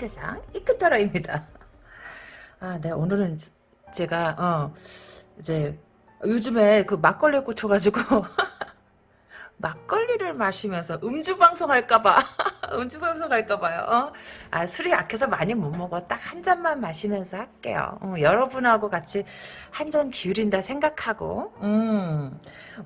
세상 이끝터라입니다. 아, 네 오늘은 제가 어 이제 요즘에 그 막걸리에 꽂혀가지고 막걸리를 마시면서 음주 방송할까봐 음주 방송할까봐요. 어? 아 술이 약해서 많이 못 먹어. 딱 한 잔만 마시면서 할게요. 어, 여러분하고 같이 한 잔 기울인다 생각하고. 음.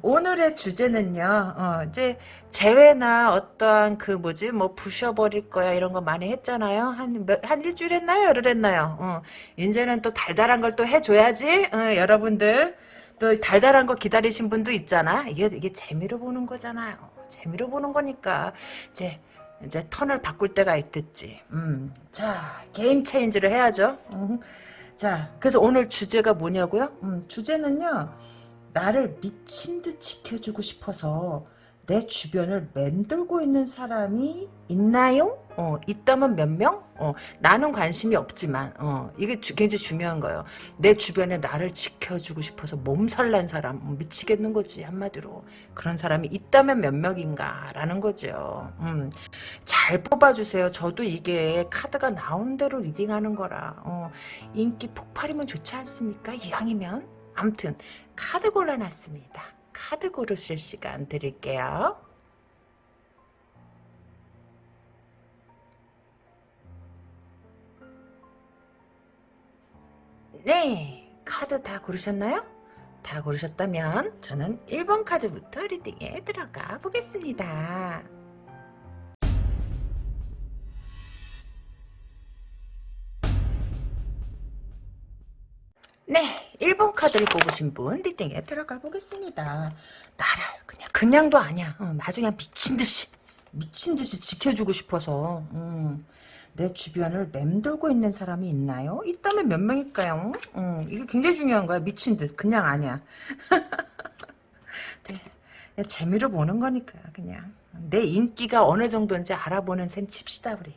오늘의 주제는요. 어, 이제 재회나 어떠한 그 뭐지 뭐 부셔버릴 거야 이런 거 많이 했잖아요. 한한 일주일 했나요? 열흘 했나요? 어, 이제는 또 달달한 걸 또 해줘야지. 어, 여러분들. 또 달달한 거 기다리신 분도 있잖아. 이게 이게 재미로 보는 거잖아요. 재미로 보는 거니까 이제 이제 턴을 바꿀 때가 있겠지. 음. 자, 게임 체인지를 해야죠. 음. 자, 그래서 오늘 주제가 뭐냐고요? 음, 주제는요. 나를 미친 듯 지켜주고 싶어서 내 주변을 맴돌고 있는 사람이 있나요? 어, 있다면 몇 명? 어, 나는 관심이 없지만, 어, 이게 주, 굉장히 중요한 거예요. 내 주변에 나를 지켜주고 싶어서 몸살난 사람, 어, 미치겠는 거지, 한마디로. 그런 사람이 있다면 몇 명인가, 라는 거죠. 음, 잘 뽑아주세요. 저도 이게 카드가 나온 대로 reading하는 거라, 어, 인기 폭발이면 좋지 않습니까? 이왕이면. 암튼, 카드 골라놨습니다. 카드 고르실 시간 드릴게요. 네, 카드 다 고르셨나요? 다 고르셨다면 저는 1번 카드부터 리딩에 들어가 보겠습니다. 네, 1번 카드를 뽑으신 분 리딩에 들어가 보겠습니다. 나를 그냥 그냥도 아니야. 어, 나중에 미친 듯이 미친 듯이 지켜주고 싶어서 음, 내 주변을 맴돌고 있는 사람이 있나요? 있다면 몇 명일까요? 음, 이게 굉장히 중요한 거야. 미친 듯 그냥 아니야. 네, 재미로 보는 거니까 그냥 내 인기가 어느 정도인지 알아보는 셈 칩시다 우리.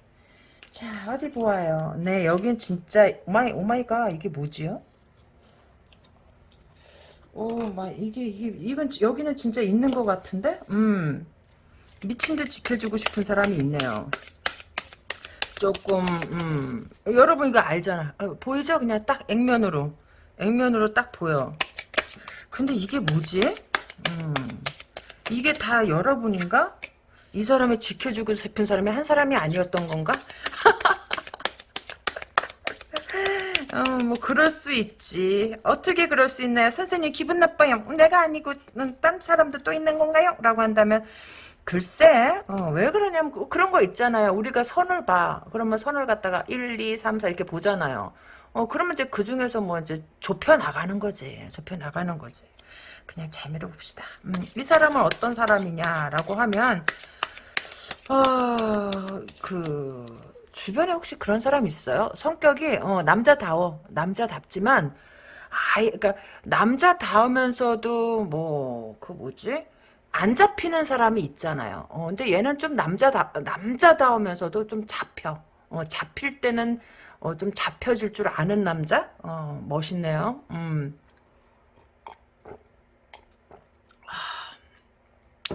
자 어디 보아요. 네 여긴 진짜 오마이 오마이가 이게 뭐지요? 오, 막 이게 이게 이건 여기는 진짜 있는 것 같은데? 음. 미친 듯 지켜주고 싶은 사람이 있네요. 조금 음. 여러분 이거 알잖아. 어, 보이죠? 그냥 딱 액면으로. 액면으로 딱 보여. 근데 이게 뭐지? 음. 이게 다 여러분인가? 이 사람이 지켜주고 싶은 사람이 한 사람이 아니었던 건가? 어, 뭐 그럴 수 있지. 어떻게 그럴 수 있나요? 선생님 기분 나빠요. 내가 아니고 딴 사람도 또 있는 건가요? 라고 한다면 글쎄 어, 왜 그러냐면 그, 그런 거 있잖아요. 우리가 선을 봐. 그러면 선을 갖다가 1, 2, 3, 4 이렇게 보잖아요. 어 그러면 이제 그 중에서 뭐 이제 좁혀 나가는 거지. 좁혀 나가는 거지. 그냥 재미로 봅시다. 음, 이 사람은 어떤 사람이냐라고 하면 어그 주변에 혹시 그런 사람 있어요? 성격이 어, 남자다워 남자답지만 아이 그러니까 남자다우면서도 뭐 그 뭐지 안 잡히는 사람이 있잖아요. 어, 근데 얘는 좀 남자다 남자다우면서도 좀 잡혀. 어, 잡힐 때는 어, 좀 잡혀줄 줄 아는 남자? 어, 멋있네요. 음.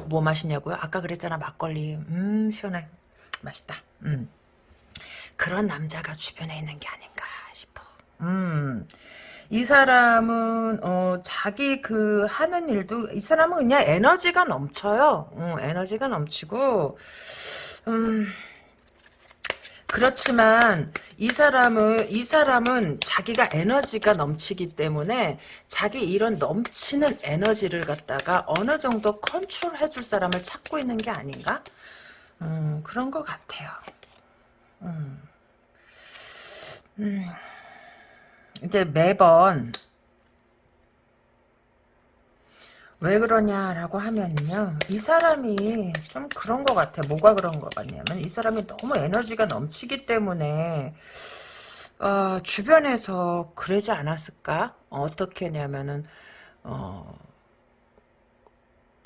뭐 마시냐고요? 아까 그랬잖아 막걸리. 음 시원해. 맛있다. 음. 그런 남자가 주변에 있는 게 아닌가 싶어. 음. 이 사람은 어 자기 그 하는 일도 이 사람은 그냥 에너지가 넘쳐요. 어, 에너지가 넘치고 음 그렇지만 이 사람은 이 사람은 자기가 에너지가 넘치기 때문에 자기 이런 넘치는 에너지를 갖다가 어느 정도 컨트롤 해 줄 사람을 찾고 있는 게 아닌가? 음, 그런 것 같아요. 음. 음. 이제 매번 왜 그러냐라고 하면요. 이 사람이 좀 그런 것 같아. 뭐가 그런 것 같냐면 이 사람이 너무 에너지가 넘치기 때문에 어, 주변에서 그러지 않았을까? 어떻게 냐면은 어,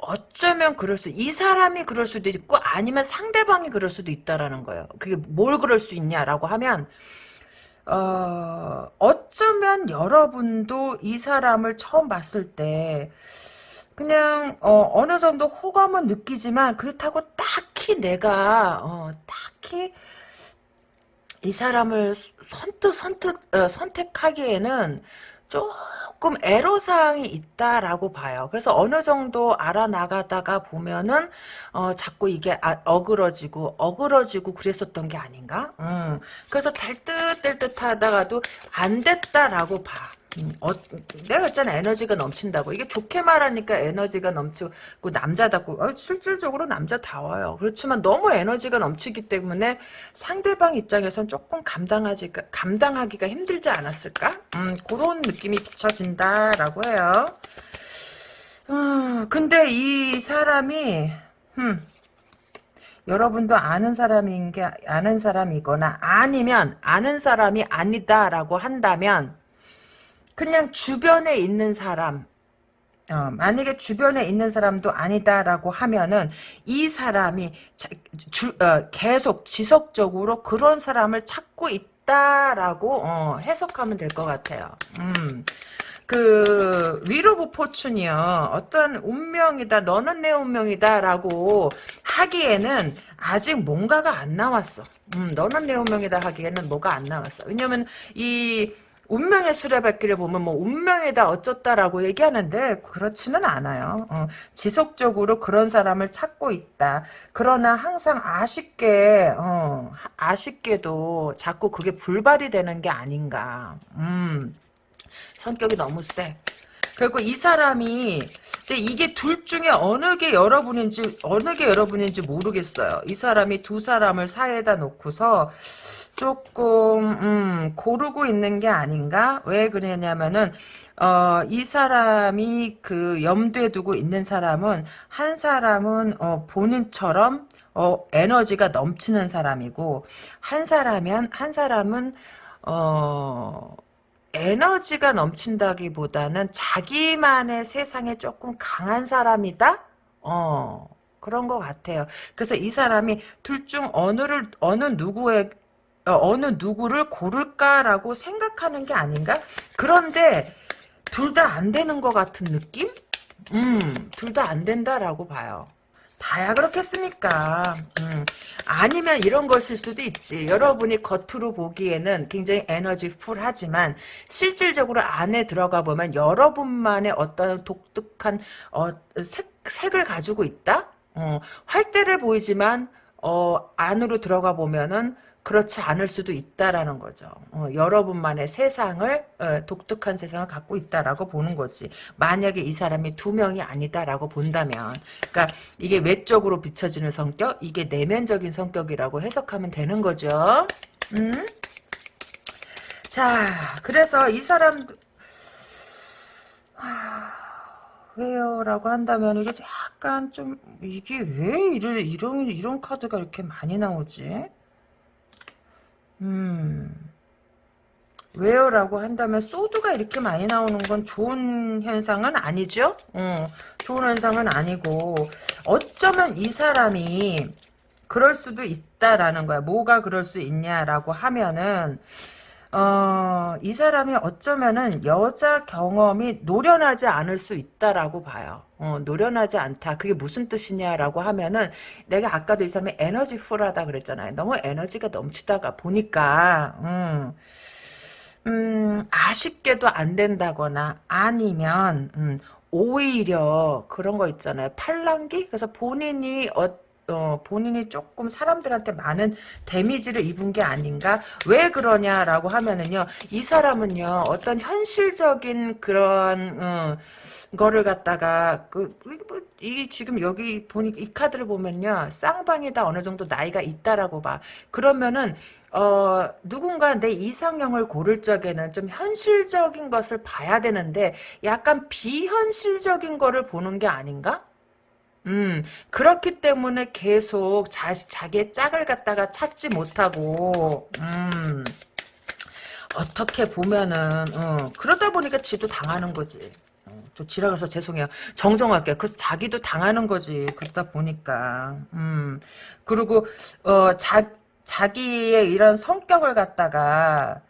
어쩌면 그럴 수, 이 사람이 그럴 수도 있고, 아니면 상대방이 그럴 수도 있다라는 거예요. 그게 뭘 그럴 수 있냐라고 하면, 어, 어쩌면 여러분도 이 사람을 처음 봤을 때, 그냥, 어, 어느 정도 호감은 느끼지만, 그렇다고 딱히 내가, 어, 딱히, 이 사람을 선뜻 선뜻 어, 선택하기에는 조금 애로사항이 있다라고 봐요. 그래서 어느 정도 알아나가다가 보면은 어, 자꾸 이게 아, 어그러지고 어그러지고 그랬었던 게 아닌가? 음, 그래서 달뜻달뜻 하다가도 안 됐다라고 봐. 음, 어, 내가 그랬잖아. 에너지가 넘친다고. 이게 좋게 말하니까 에너지가 넘치고 남자답고. 어, 실질적으로 남자다워요. 그렇지만 너무 에너지가 넘치기 때문에 상대방 입장에선 조금 감당하지 감당하기가 힘들지 않았을까? 음, 그런 느낌이 비춰진다라고 해요. 음, 근데 이 사람이 음, 여러분도 아는 사람인 게 아는 사람이거나 아니면 아는 사람이 아니다라고 한다면 그냥 주변에 있는 사람 어, 만약에 주변에 있는 사람도 아니다라고 하면은 이 사람이 자, 주, 어, 계속 지속적으로 그런 사람을 찾고 있다라고 어, 해석하면 될 것 같아요. 음. 그 위로부 포춘이요 어떤 운명이다 너는 내 운명이다 라고 하기에는 아직 뭔가가 안 나왔어 음, 너는 내 운명이다 하기에는 뭐가 안 나왔어 왜냐면 이 운명의 수레바퀴를 보면 뭐 운명이다 어쩌다라고 얘기하는데 그렇지는 않아요. 어, 지속적으로 그런 사람을 찾고 있다. 그러나 항상 아쉽게 어, 아쉽게도 자꾸 그게 불발이 되는 게 아닌가. 음, 성격이 너무 세. 그리고 이 사람이 근데 이게 둘 중에 어느 게 여러분인지 어느 게 여러분인지 모르겠어요. 이 사람이 두 사람을 사이에다 놓고서 조금 음, 고르고 있는 게 아닌가? 왜 그러냐면은 어, 이 사람이 그 염두에 두고 있는 사람은 한 사람은 어, 본인처럼 어, 에너지가 넘치는 사람이고 한 사람은 한 사람은 어, 에너지가 넘친다기보다는 자기만의 세상에 조금 강한 사람이다. 어. 그런 것 같아요. 그래서 이 사람이 둘 중 어느를 어느 누구의 어, 어느 누구를 고를까라고 생각하는 게 아닌가? 그런데 둘 다 안 되는 것 같은 느낌? 음, 둘 다 안 된다라고 봐요. 다야 그렇겠습니까? 음, 아니면 이런 것일 수도 있지. 여러분이 겉으로 보기에는 굉장히 에너지 풀 하지만 실질적으로 안에 들어가 보면 여러분만의 어떤 독특한 어, 색, 색을 가지고 있다? 어, 활대를 보이지만 어, 안으로 들어가 보면은 그렇지 않을 수도 있다라는 거죠. 어, 여러분만의 세상을 어, 독특한 세상을 갖고 있다라고 보는 거지. 만약에 이 사람이 두 명이 아니다라고 본다면, 그러니까 이게 외적으로 비춰지는 성격, 이게 내면적인 성격이라고 해석하면 되는 거죠. 음? 자, 그래서 이 사람 하... 왜요? 라고 한다면 이게 약간 좀 이게 왜 이런 이런 이런 카드가 이렇게 많이 나오지? 음. 왜요? 라고 한다면 소드가 이렇게 많이 나오는 건 좋은 현상은 아니죠? 어, 좋은 현상은 아니고 어쩌면 이 사람이 그럴 수도 있다라는 거야. 뭐가 그럴 수 있냐라고 하면은 어, 이 사람이 어쩌면은 여자 경험이 노련하지 않을 수 있다라고 봐요. 어, 노련하지 않다. 그게 무슨 뜻이냐라고 하면은 내가 아까도 이 사람이 에너지 풀하다 그랬잖아요. 너무 에너지가 넘치다가 보니까 음, 음, 아쉽게도 안 된다거나 아니면 음, 오히려 그런 거 있잖아요. 팔랑기? 그래서 본인이 어 어, 본인이 조금 사람들한테 많은 데미지를 입은 게 아닌가? 왜 그러냐라고 하면은요, 이 사람은요, 어떤 현실적인 그런, 어, 거를 갖다가, 그, 뭐, 이 지금 여기 보니까 이 카드를 보면요, 쌍방이다 어느 정도 나이가 있다라고 봐. 그러면은, 어, 누군가 내 이상형을 고를 적에는 좀 현실적인 것을 봐야 되는데, 약간 비현실적인 거를 보는 게 아닌가? 음, 그렇기 때문에 계속 자, 자기의 짝을 갖다가 찾지 못하고, 음, 어떻게 보면은, 어, 그러다 보니까 지도 당하는 거지. 어, 좀 지나가서 죄송해요. 정정할게요. 그래서 자기도 당하는 거지. 그러다 보니까. 음, 그리고, 어, 자, 자기의 이런 성격을 갖다가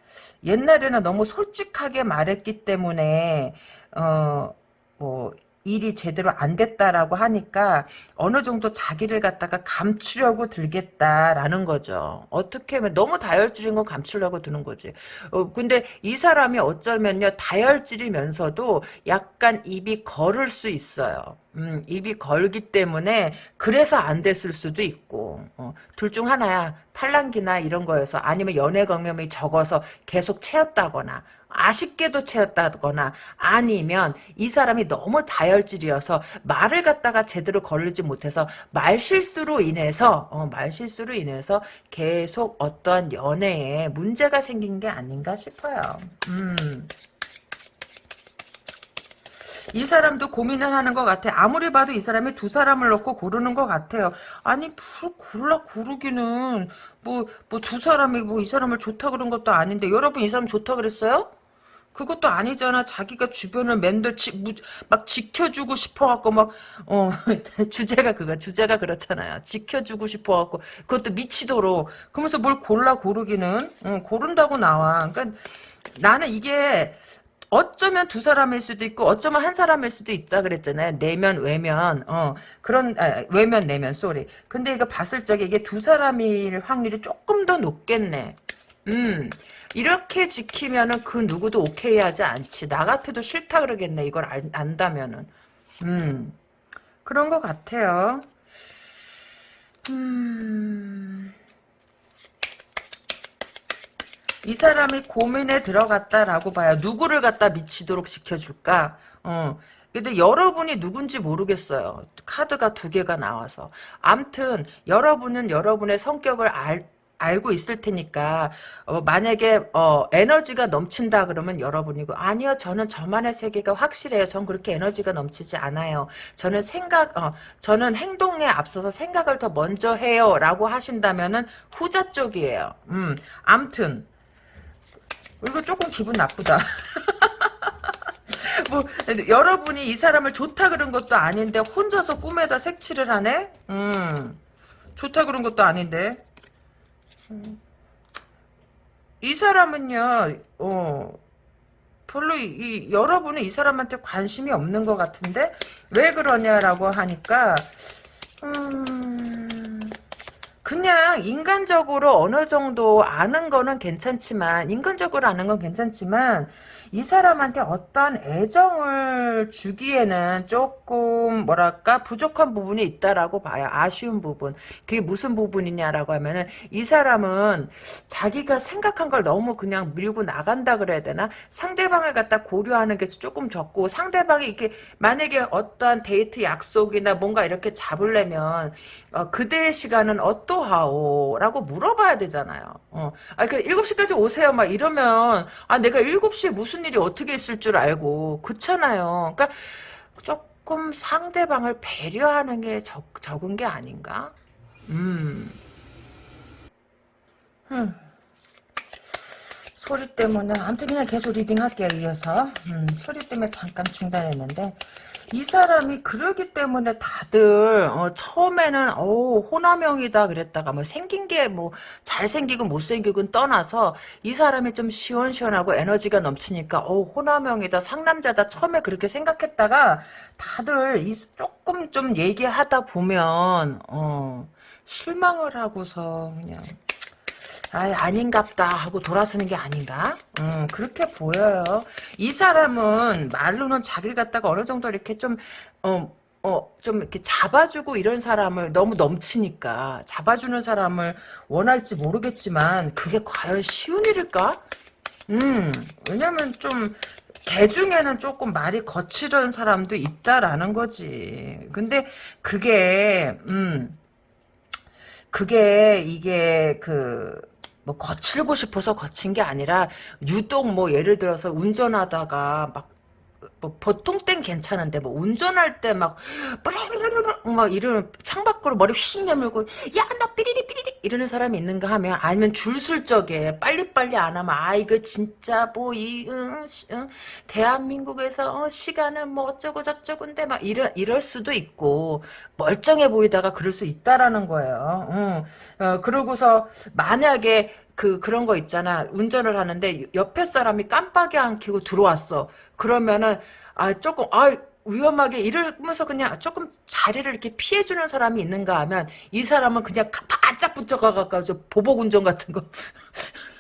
옛날에는 너무 솔직하게 말했기 때문에, 어, 뭐, 일이 제대로 안 됐다라고 하니까 어느 정도 자기를 갖다가 감추려고 들겠다라는 거죠. 어떻게 하면 너무 다혈질인 건 감추려고 드는 거지. 어, 근데 이 사람이 어쩌면요 다혈질이면서도 약간 입이 거를 수 있어요. 음, 입이 걸기 때문에 그래서 안 됐을 수도 있고 어, 둘중 하나야 팔랑기나 이런 거여서 아니면 연애 경험이 적어서 계속 채웠다거나 아쉽게도 채웠다거나 아니면 이 사람이 너무 다혈질이어서 말을 갖다가 제대로 걸리지 못해서 말실수로 인해서 어, 말실수로 인해서 계속 어떠한 연애에 문제가 생긴 게 아닌가 싶어요. 음. 이 사람도 고민을 하는 것 같아. 아무리 봐도 이 사람이 두 사람을 놓고 고르는 것 같아요. 아니, 뭘 골라 고르기는, 뭐, 뭐 두 사람이 뭐 이 사람을 좋다 그런 것도 아닌데, 여러분 이 사람 좋다 그랬어요? 그것도 아니잖아. 자기가 주변을 맨날 지, 무, 막 지켜주고 싶어갖고 막, 어, 주제가 그거, 주제가 그렇잖아요. 지켜주고 싶어갖고, 그것도 미치도록. 그러면서 뭘 골라 고르기는, 어, 고른다고 나와. 그러니까 나는 이게, 어쩌면 두 사람일 수도 있고 어쩌면 한 사람일 수도 있다 그랬잖아요. 내면 외면 어 그런 아, 외면 내면 쏘리. 근데 이거 봤을 적에 이게 두 사람일 확률이 조금 더 높겠네. 음 이렇게 지키면은 그 누구도 오케이 하지 않지. 나 같아도 싫다 그러겠네. 이걸 안, 안다면은 음 그런 것 같아요. 음. 이 사람이 고민에 들어갔다라고 봐요. 누구를 갖다 미치도록 시켜줄까? 어. 근데 여러분이 누군지 모르겠어요. 카드가 두 개가 나와서. 암튼 여러분은 여러분의 성격을 알, 알고 있을 테니까 어, 만약에 어, 에너지가 넘친다 그러면 여러분이고 아니요 저는 저만의 세계가 확실해요. 전 그렇게 에너지가 넘치지 않아요. 저는 생각 어, 저는 행동에 앞서서 생각을 더 먼저 해요라고 하신다면은 후자 쪽이에요. 음, 암튼 이거 조금 기분 나쁘다. 뭐 여러분이 이 사람을 좋다 그런 것도 아닌데 혼자서 꿈에다 색칠을 하네. 음, 좋다 그런 것도 아닌데. 음. 이 사람은요, 어, 별로 이, 이, 여러분은 이 사람한테 관심이 없는 것 같은데 왜 그러냐라고 하니까 음. 그냥 인간적으로 어느 정도 아는 거는 괜찮지만 인간적으로 아는 건 괜찮지만 이 사람한테 어떤 애정을 주기에는 조금 뭐랄까 부족한 부분이 있다라고 봐요. 아쉬운 부분. 그게 무슨 부분이냐라고 하면은 이 사람은 자기가 생각한 걸 너무 그냥 밀고 나간다 그래야 되나? 상대방을 갖다 고려하는 게 조금 적고 상대방이 이렇게 만약에 어떠한 데이트 약속이나 뭔가 이렇게 잡으려면 어, 그대의 시간은 어떠하오? 라고 물어봐야 되잖아요. 어. 아, 그 7시까지 오세요. 막 이러면 아 내가 7시에 무슨 무슨 일이 어떻게 있을 줄 알고 그렇잖아요. 그러니까 조금 상대방을 배려하는 게 적, 적은 게 아닌가? 음. 음. 소리 때문에 아무튼 그냥 계속 reading 할게요 이어서 음, 소리 때문에 잠깐 중단했는데 이 사람이 그러기 때문에 다들 어, 처음에는 어 호남형이다 그랬다가 뭐 생긴 게 뭐 잘생기고 못생기고 떠나서 이 사람이 좀 시원시원하고 에너지가 넘치니까 어 호남형이다 상남자다 처음에 그렇게 생각했다가 다들 이 조금 좀 얘기하다 보면 어 실망을 하고서 그냥 아, 아닌갑다 하고 돌아서는 게 아닌가? 음, 그렇게 보여요. 이 사람은 말로는 자기를 갖다가 어느 정도 이렇게 좀, 어, 어, 좀 이렇게 잡아주고 이런 사람을 너무 넘치니까 잡아주는 사람을 원할지 모르겠지만 그게 과연 쉬운 일일까? 음, 왜냐면 좀, 개 중에는 조금 말이 거칠은 사람도 있다라는 거지. 근데 그게, 음, 그게 이게 그, 뭐 거칠고 싶어서 거친 게 아니라 유독 뭐 예를 들어서 운전하다가 막 뭐 보통 땐 괜찮은데 뭐 운전할 때 막 막 이러는 창밖으로 머리 휙 내밀고 야 나 삐리리 삐리리 이러는 사람이 있는가 하면 아니면 줄쓸 적에 빨리빨리 안 하면 아 이거 진짜 뭐이 응, 응, 대한민국에서 어, 시간은 뭐 어쩌고 저쩌고인데 막 이럴 이럴 수도 있고 멀쩡해 보이다가 그럴 수 있다라는 거예요. 응. 어, 그러고서 만약에 그 그런 거 있잖아. 운전을 하는데 옆에 사람이 깜빡이 안 켜고 들어왔어. 그러면은 아 조금 아 위험하게 이러면서 그냥 조금 자리를 이렇게 피해주는 사람이 있는가 하면 이 사람은 그냥 바짝 붙어가가지고 보복 운전 같은 거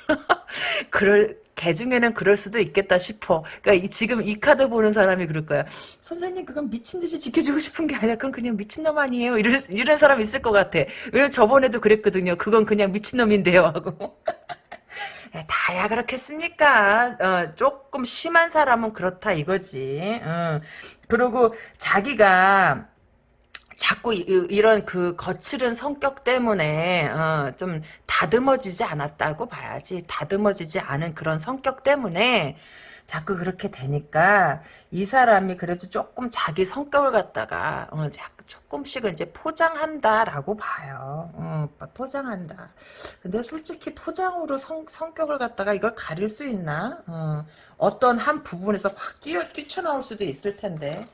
그럴 개 중에는 그럴 수도 있겠다 싶어. 그러니까 이, 지금 이 카드 보는 사람이 그럴 거야. 선생님 그건 미친 듯이 지켜주고 싶은 게 아니야. 그건 그냥 미친놈 아니에요. 이런 이런 사람 있을 것 같아. 왜냐면 저번에도 그랬거든요. 그건 그냥 미친놈인데요 하고. 다야 그렇겠습니까? 어, 조금 심한 사람은 그렇다 이거지. 어. 그리고 자기가 자꾸 이, 런그 거칠은 성격 때문에 어, 좀 다듬어지지 않았다고 봐야지. 다듬어지지 않은 그런 성격 때문에 자꾸 그렇게 되니까 이 사람이 그래도 조금 자기 성격을 갖다가 어, 조금씩은 이제 포장한다라고 봐요. 어, 포장한다. 근데 솔직히 포장으로 성, 성격을 갖다가 이걸 가릴 수 있나? 어, 떤한 부분에서 확 뛰어 뛰쳐나올 수도 있을 텐데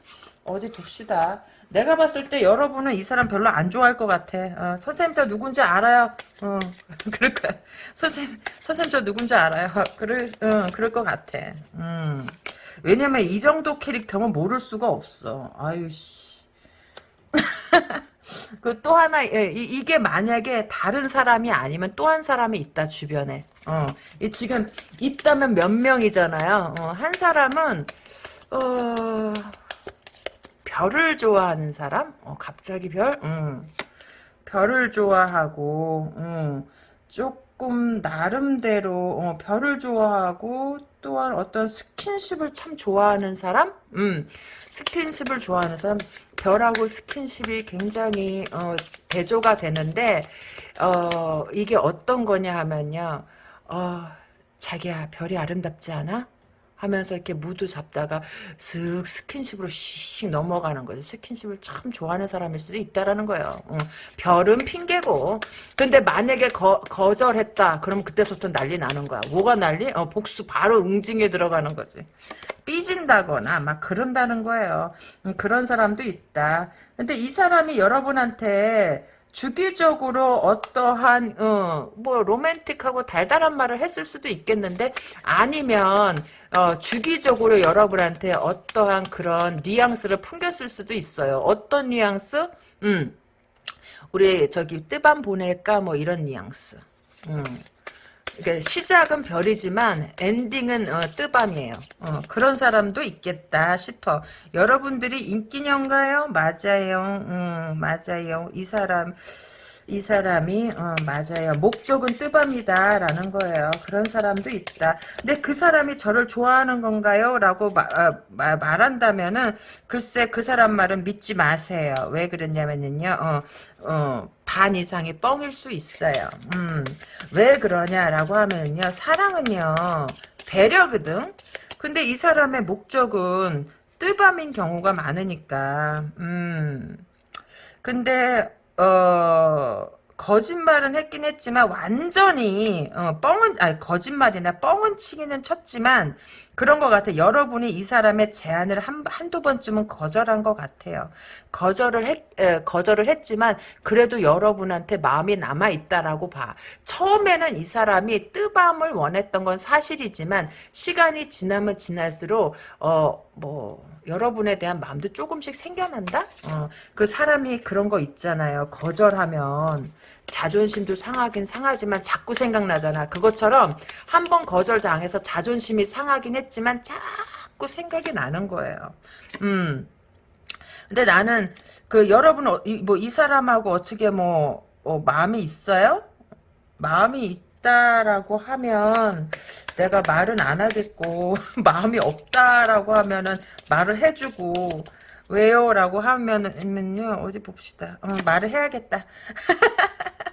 어디 봅시다. 내가 봤을 때 여러분은 이 사람 별로 안 좋아할 것 같아. 어, 선생님 저 누군지 알아요. 어, 그럴 거야. 선생님, 선생님 저 누군지 알아요. 그럴, 어, 그럴 것 같아. 음. 왜냐면 이 정도 캐릭터면 모를 수가 없어. 아유, 씨. 그 또 하나, 예, 이, 게 만약에 다른 사람이 아니면 또 한 사람이 있다, 주변에. 어, 이 지금 있다면 몇 명이잖아요. 어, 한 사람은, 어, 별을 좋아하는 사람? 어, 갑자기 별? 음. 별을 좋아하고 음. 조금 나름대로 어, 별을 좋아하고 또한 어떤 스킨십을 참 좋아하는 사람? 음. 스킨십을 좋아하는 사람 별하고 스킨십이 굉장히 어, 대조가 되는데 어, 이게 어떤 거냐 하면요 어, 자기야 별이 아름답지 않아? 하면서 이렇게 무드 잡다가 슥 스킨십으로 씩 넘어가는 거지. 스킨십을 참 좋아하는 사람일 수도 있다라는 거예요. 어. 별은 핑계고. 근데 만약에 거, 거절했다. 그럼 그때부터 난리 나는 거야. 뭐가 난리? 어, 복수 바로 응징에 들어가는 거지. 삐진다거나 막 그런다는 거예요. 음, 그런 사람도 있다. 근데 이 사람이 여러분한테 주기적으로 어떠한 어, 뭐 로맨틱하고 달달한 말을 했을 수도 있겠는데 아니면 어, 주기적으로 여러분한테 어떠한 그런 뉘앙스를 풍겼을 수도 있어요. 어떤 뉘앙스? 음, 우리 저기 뜨밤 보낼까 뭐 이런 뉘앙스. 음. 그러니까 시작은 별이지만 엔딩은 어, 뜨밤이에요. 어, 그런 사람도 있겠다 싶어. 여러분들이 인기녀인가요? 맞아요. 음, 맞아요. 이 사람 이 사람이 어, 맞아요. 목적은 뜨밤이다 라는 거예요. 그런 사람도 있다. 근데 그 사람이 저를 좋아하는 건가요? 라고 마, 어, 마, 말한다면은 글쎄 그 사람 말은 믿지 마세요. 왜 그러냐면요. 어, 어, 반 이상이 뻥일 수 있어요. 음, 왜 그러냐라고 하면요. 사랑은요. 배려거든. 근데 이 사람의 목적은 뜨밤인 경우가 많으니까. 음. 근데 어, 거짓말은 했긴 했지만 완전히 어, 뻥은 아니 거짓말이나 뻥은 치기는 쳤지만 그런 것 같아. 여러분이 이 사람의 제안을 한, 한두 번쯤은 거절한 것 같아요. 거절을 했, 에, 거절을 했지만, 그래도 여러분한테 마음이 남아있다라고 봐. 처음에는 이 사람이 뜨밤을 원했던 건 사실이지만, 시간이 지나면 지날수록, 어, 뭐, 여러분에 대한 마음도 조금씩 생겨난다? 어, 그 사람이 그런 거 있잖아요. 거절하면 자존심도 상하긴 상하지만 자꾸 생각나잖아. 그것처럼 한 번 거절당해서 자존심이 상하긴 했지만 자꾸 생각이 나는 거예요. 음. 근데 나는 그 여러분 어, 뭐이 사람하고 어떻게 뭐 어, 마음이 있어요? 마음이 있다라고 하면 내가 말은 안 하겠고 마음이 없다라고 하면은 말을 해주고 왜요? 라고 하면은요 어디 봅시다 어, 말을 해야겠다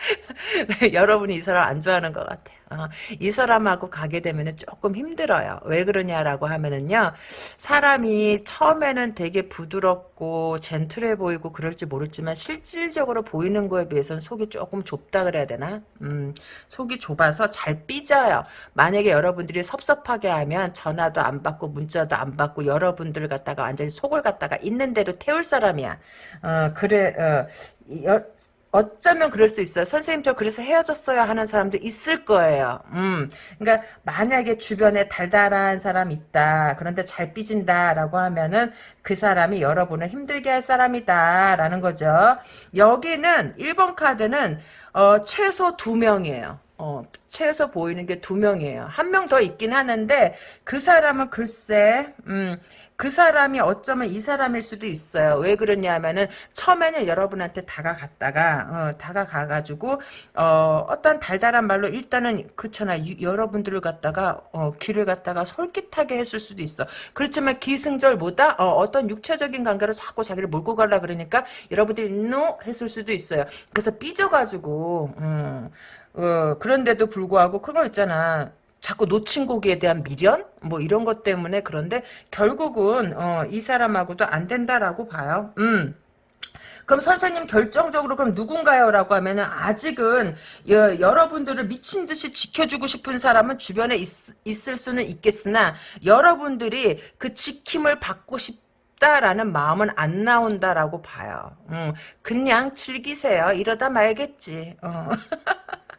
여러분이 이 사람 안 좋아하는 것 같아요. 어, 이 사람하고 가게 되면 조금 힘들어요. 왜 그러냐라고 하면은요, 사람이 처음에는 되게 부드럽고 젠틀해 보이고 그럴지 모르지만 실질적으로 보이는 거에 비해서는 속이 조금 좁다 그래야 되나? 음, 속이 좁아서 잘 삐져요. 만약에 여러분들이 섭섭하게 하면 전화도 안 받고 문자도 안 받고 여러분들 갖다가 완전히 속을 갖다가 있는 대로 태울 사람이야. 어, 그래, 어, 여, 어쩌면 그럴 수 있어요. 선생님 저 그래서 헤어졌어요 하는 사람도 있을 거예요. 음, 그러니까 만약에 주변에 달달한 사람 있다. 그런데 잘 삐진다라고 하면은 그 사람이 여러분을 힘들게 할 사람이다라는 거죠. 여기는 1번 카드는 어, 최소 두 명이에요. 어, 최소 보이는 게 두 명이에요. 한 명 더 있긴 하는데 그 사람은 글쎄 음, 그 사람이 어쩌면 이 사람일 수도 있어요. 왜 그러냐면은 처음에는 여러분한테 다가갔다가 어, 다가가가지고 어, 어떤 달달한 말로 일단은 그렇잖아. 유, 여러분들을 갖다가 어, 귀를 갖다가 솔깃하게 했을 수도 있어. 그렇지만 기승절보다 어, 떤 육체적인 관계로 자꾸 자기를 몰고 가려 그러니까 여러분들이 노 했을 수도 있어요. 그래서 삐져가지고 음, 어, 그런데도 불구하고 그거 있잖아. 자꾸 놓친 고기에 대한 미련 뭐 이런 것 때문에 그런데 결국은 어, 이 사람하고도 안 된다라고 봐요. 음. 그럼 선생님 결정적으로 그럼 누군가요? 라고 하면은 아직은 여, 여러분들을 미친 듯이 지켜주고 싶은 사람은 주변에 있, 있을 수는 있겠으나 여러분들이 그 지킴을 받고 싶다라는 마음은 안 나온다라고 봐요. 음, 그냥 즐기세요. 이러다 말겠지. 어.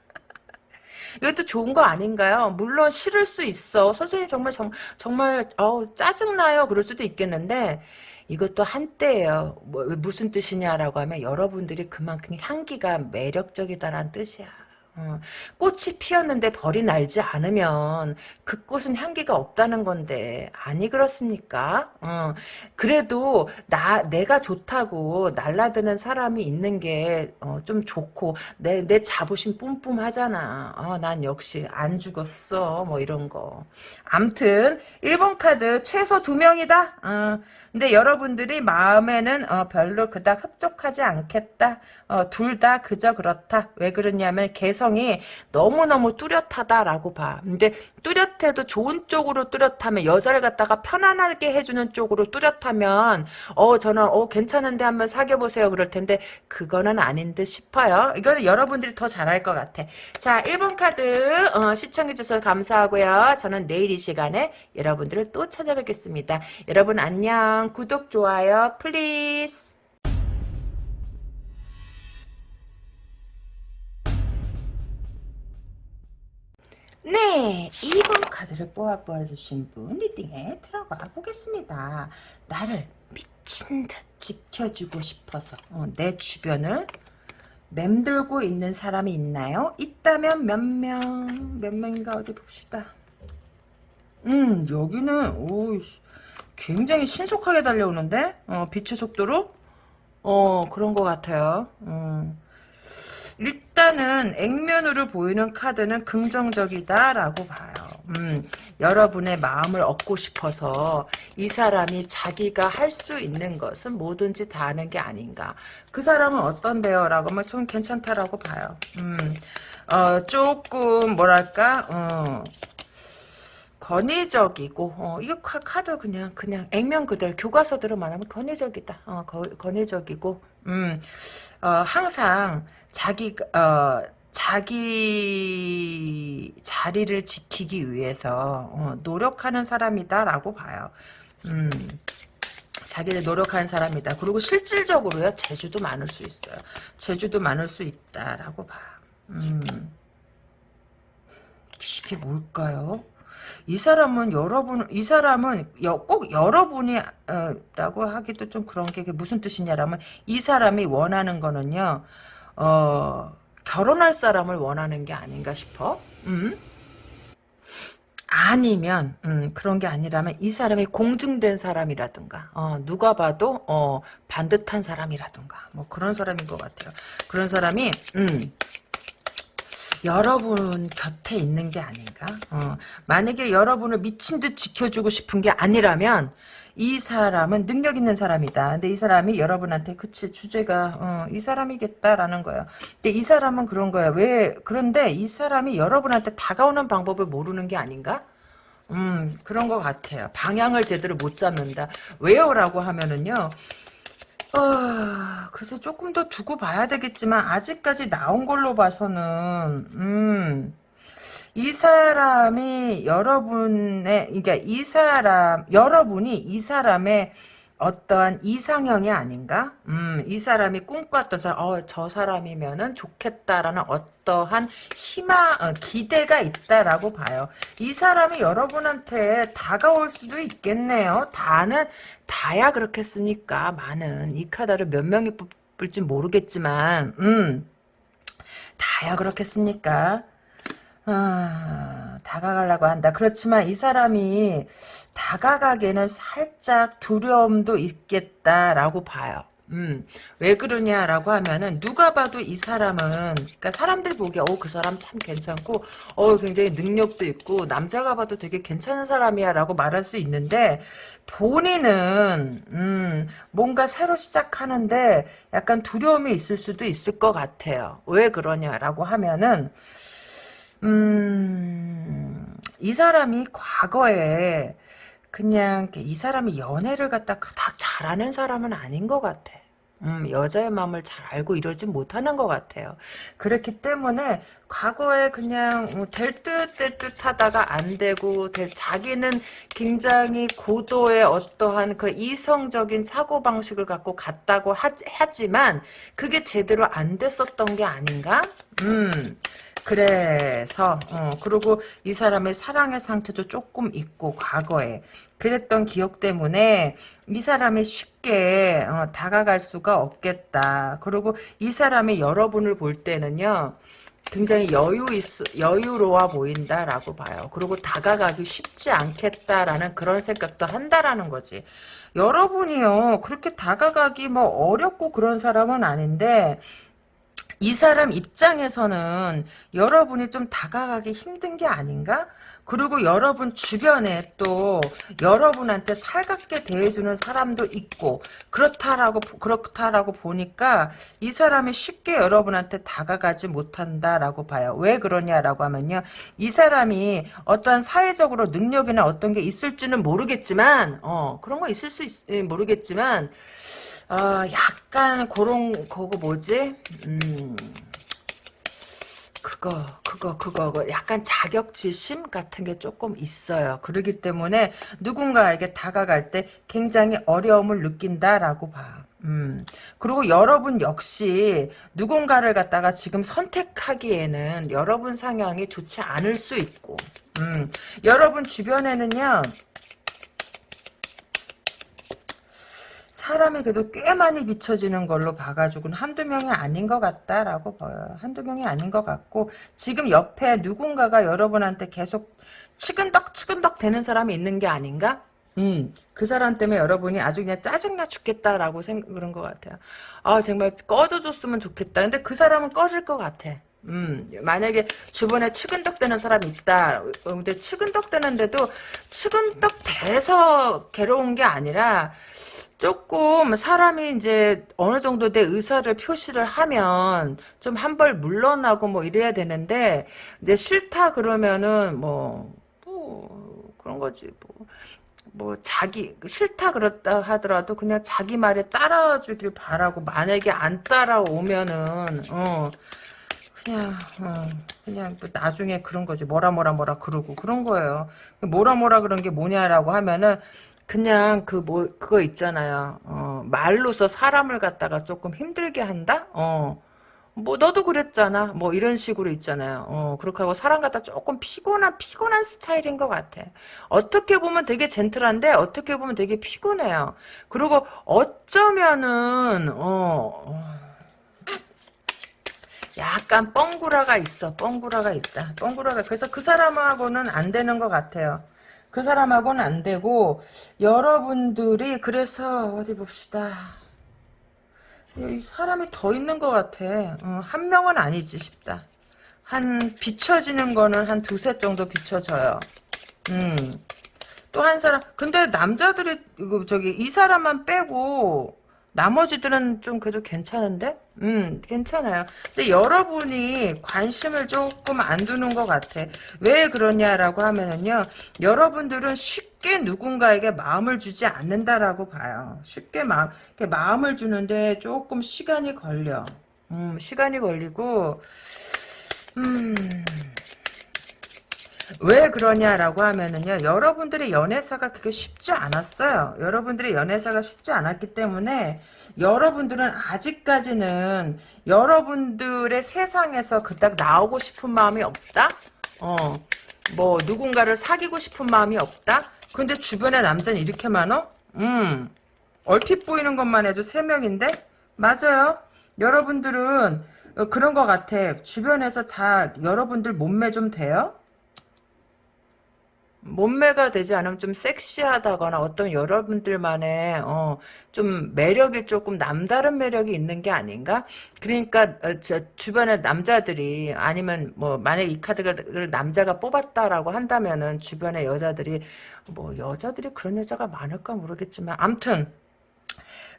이것도 좋은 거 아닌가요? 물론 싫을 수 있어. 선생님 정말 정, 정말 어, 짜증나요. 그럴 수도 있겠는데 이것도 한때예요. 뭐, 무슨 뜻이냐라고 하면 여러분들이 그만큼 향기가 매력적이다라는 뜻이야. 어, 꽃이 피었는데 벌이 날지 않으면 그 꽃은 향기가 없다는 건데 아니 그렇습니까? 어, 그래도 나 내가 좋다고 날라드는 사람이 있는 게좀 어, 좋고 내 내 자부심 뿜뿜하잖아. 어, 난 역시 안 죽었어 뭐 이런 거. 암튼 1번 카드 최소 두 명이다. 어, 근데 여러분들이 마음에는 어, 별로 그닥 흡족하지 않겠다. 어, 둘 다 그저 그렇다. 왜 그러냐면 개성이 너무너무 뚜렷하다라고 봐. 근데 뚜렷해도 좋은 쪽으로 뚜렷하면 여자를 갖다가 편안하게 해주는 쪽으로 뚜렷하면 어 저는 어 괜찮은데 한번 사귀어보세요 그럴 텐데 그거는 아닌 듯 싶어요. 이거는 여러분들이 더 잘할 것 같아. 자 1번 카드 어, 시청해주셔서 감사하고요. 저는 내일 이 시간에 여러분들을 또 찾아뵙겠습니다. 여러분 안녕 구독 좋아요 please 네, 2번 카드를 뽑아 보아주신 분 reading에 들어가 보겠습니다. 나를 미친 듯 지켜주고 싶어서 어, 내 주변을 맴돌고 있는 사람이 있나요? 있다면 몇 명? 몇 명인가 어디 봅시다. 음, 여기는 오 굉장히 신속하게 달려오는데 어, 빛의 속도로 어 그런 것 같아요. 음. 일단은 액면으로 보이는 카드는 긍정적이다라고 봐요. 음, 여러분의 마음을 얻고 싶어서 이 사람이 자기가 할 수 있는 것은 뭐든지 다 하는 게 아닌가. 그 사람은 어떤데요? 라고 하면 좀 괜찮다라고 봐요. 음, 어, 조금 뭐랄까 어, 건의적이고 어, 이거 카드 그냥 그냥 액면 그대로 교과서대로 말하면 건의적이다. 어, 거, 건의적이고 음, 어, 항상 자기 어 자기 자리를 지키기 위해서 어, 노력하는 사람이다라고 봐요. 음. 자기를 노력하는 사람이다. 그리고 실질적으로요. 재주도 많을 수 있어요. 재주도 많을 수 있다라고 봐. 음. 이게 뭘까요? 이 사람은 여러분, 이 사람은 여, 꼭 여러분이 어, 라고 하기도 좀 그런 게 무슨 뜻이냐라면 이 사람이 원하는 거는요. 어, 결혼할 사람을 원하는 게 아닌가 싶어. 음? 아니면 음, 그런 게 아니라면 이 사람이 공증된 사람이라든가 어, 누가 봐도 어, 반듯한 사람이라든가 뭐 그런 사람인 것 같아요. 그런 사람이 음, 여러분 곁에 있는 게 아닌가? 어, 만약에 여러분을 미친 듯 지켜주고 싶은 게 아니라면 이 사람은 능력 있는 사람이다. 근데 이 사람이 여러분한테 그치 주제가 어, 이 사람이겠다라는 거예요. 근데 이 사람은 그런 거야. 왜 그런데 이 사람이 여러분한테 다가오는 방법을 모르는 게 아닌가? 음 그런 것 같아요. 방향을 제대로 못 잡는다. 왜요라고 하면은요. 어, 그래서 조금 더 두고 봐야 되겠지만 아직까지 나온 걸로 봐서는 음. 이 사람이 여러분의 그러니까 이 사람 여러분이 이 사람의 어떠한 이상형이 아닌가? 음, 이 사람이 꿈꿨던 사람, 어, 저 사람이면은 좋겠다라는 어떠한 희망, 어, 기대가 있다라고 봐요. 이 사람이 여러분한테 다가올 수도 있겠네요. 다는, 다야 그렇겠습니까? 많은. 이 카드를 몇 명이 뽑을지 모르겠지만, 음, 다야 그렇겠습니까? 아, 다가가려고 한다. 그렇지만 이 사람이 다가가기에는 살짝 두려움도 있겠다라고 봐요. 음, 왜 그러냐라고 하면은 누가 봐도 이 사람은 그러니까 사람들 보기에 어 그 사람 참 괜찮고 어 굉장히 능력도 있고 남자가 봐도 되게 괜찮은 사람이야라고 말할 수 있는데 본인은 음, 뭔가 새로 시작하는데 약간 두려움이 있을 수도 있을 것 같아요. 왜 그러냐라고 하면은 음, 이 사람이 과거에 그냥 이 사람이 연애를 갖다 그닥 잘하는 사람은 아닌 것 같아. 음, 여자의 마음을 잘 알고 이러지 못하는 것 같아요. 그렇기 때문에 과거에 그냥 뭐 될듯 될 듯 하다가 안 되고 될, 자기는 굉장히 고도의 어떠한 그 이성적인 사고방식을 갖고 갔다고 하, 하지만 그게 제대로 안 됐었던 게 아닌가? 음. 그래서 어, 그리고 이 사람의 사랑의 상태도 조금 있고 과거에 그랬던 기억 때문에 이 사람이 쉽게 어, 다가갈 수가 없겠다. 그리고 이 사람이 여러분을 볼 때는요. 굉장히 여유 있, 여유로워 보인다라고 봐요. 그리고 다가가기 쉽지 않겠다라는 그런 생각도 한다라는 거지. 여러분이요, 그렇게 다가가기 뭐 어렵고 그런 사람은 아닌데, 이 사람 입장에서는 여러분이 좀 다가가기 힘든 게 아닌가? 그리고 여러분 주변에 또 여러분한테 살갑게 대해주는 사람도 있고 그렇다라고 그렇다라고 보니까 이 사람이 쉽게 여러분한테 다가가지 못한다라고 봐요. 왜 그러냐라고 하면요, 이 사람이 어떤 사회적으로 능력이나 어떤 게 있을지는 모르겠지만, 어 그런 거 있을 수 있, 모르겠지만. 어, 약간 그런 그거 뭐지? 음. 그거 그거 그거 약간 자격지심 같은 게 조금 있어요. 그러기 때문에 누군가에게 다가갈 때 굉장히 어려움을 느낀다라고 봐. 음. 그리고 여러분 역시 누군가를 갖다가 지금 선택하기에는 여러분 상향이 좋지 않을 수 있고, 음. 여러분 주변에는요, 사람이 그래도 꽤 많이 비춰지는 걸로 봐가지고는 한두 명이 아닌 것 같다라고 봐요. 한두 명이 아닌 것 같고 지금 옆에 누군가가 여러분한테 계속 치근덕 치근덕 되는 사람이 있는 게 아닌가? 음, 그 사람 때문에 여러분이 아주 그냥 짜증나 죽겠다라고 생각 그런 것 같아요. 아 정말 꺼져줬으면 좋겠다. 근데 그 사람은 꺼질 것 같아. 음, 만약에 주변에 치근덕대는 사람이 있다. 근데 치근덕대는데도 치근덕대서 괴로운 게 아니라 조금 사람이 이제 어느 정도 내 의사를 표시를 하면 좀 한 벌 물러나고 뭐 이래야 되는데 이제 싫다 그러면은 뭐, 뭐 그런 거지 뭐. 뭐 자기 싫다 그렇다 하더라도 그냥 자기 말에 따라와 주길 바라고 만약에 안 따라오면은 어 그냥 어, 그냥 뭐 나중에 그런 거지 뭐라 뭐라 뭐라 그러고 그런 거예요 뭐라 뭐라 그런 게 뭐냐라고 하면은 그냥 그 뭐 그거 있잖아요. 어, 말로서 사람을 갖다가 조금 힘들게 한다. 어. 뭐 너도 그랬잖아. 뭐 이런 식으로 있잖아요. 어, 그렇게 하고 사람 갖다 조금 피곤한 피곤한 스타일인 것 같아. 어떻게 보면 되게 젠틀한데 어떻게 보면 되게 피곤해요. 그리고 어쩌면은 어, 어 약간 뻥구라가 있어. 뻥구라가 있다. 뻥구라가 그래서 그 사람하고는 안 되는 것 같아요. 그 사람하고는 안 되고 여러분들이 그래서 어디 봅시다. 사람이 더 있는 것 같아. 어, 한 명은 아니지 싶다. 한 비춰지는 거는 한 두세 정도 비춰져요. 음. 또 한 사람 근데 남자들이 저기 이 사람만 빼고 나머지들은 좀 그래도 괜찮은데? 음, 괜찮아요. 근데 여러분이 관심을 조금 안 두는 것 같아. 왜 그러냐라고 하면은요, 여러분들은 쉽게 누군가에게 마음을 주지 않는다라고 봐요. 쉽게 마음, 마음을 주는데 조금 시간이 걸려. 음, 시간이 걸리고, 음, 왜 그러냐라고 하면은요, 여러분들의 연애사가 그게 쉽지 않았어요. 여러분들의 연애사가 쉽지 않았기 때문에, 여러분들은 아직까지는 여러분들의 세상에서 그닥 나오고 싶은 마음이 없다? 어, 뭐, 누군가를 사귀고 싶은 마음이 없다? 근데 주변에 남자는 이렇게 많어? 음, 얼핏 보이는 것만 해도 3명인데? 맞아요. 여러분들은 어, 그런 것 같아. 주변에서 다 여러분들 몸매 좀 돼요? 몸매가 되지 않으면 좀 섹시하다거나 어떤 여러분들만의 어, 좀 매력이 조금 남다른 매력이 있는 게 아닌가? 그러니까 어, 저 주변에 남자들이 아니면 뭐 만약 이 카드를 남자가 뽑았다라고 한다면은 주변에 여자들이 뭐 여자들이 그런 여자가 많을까 모르겠지만 암튼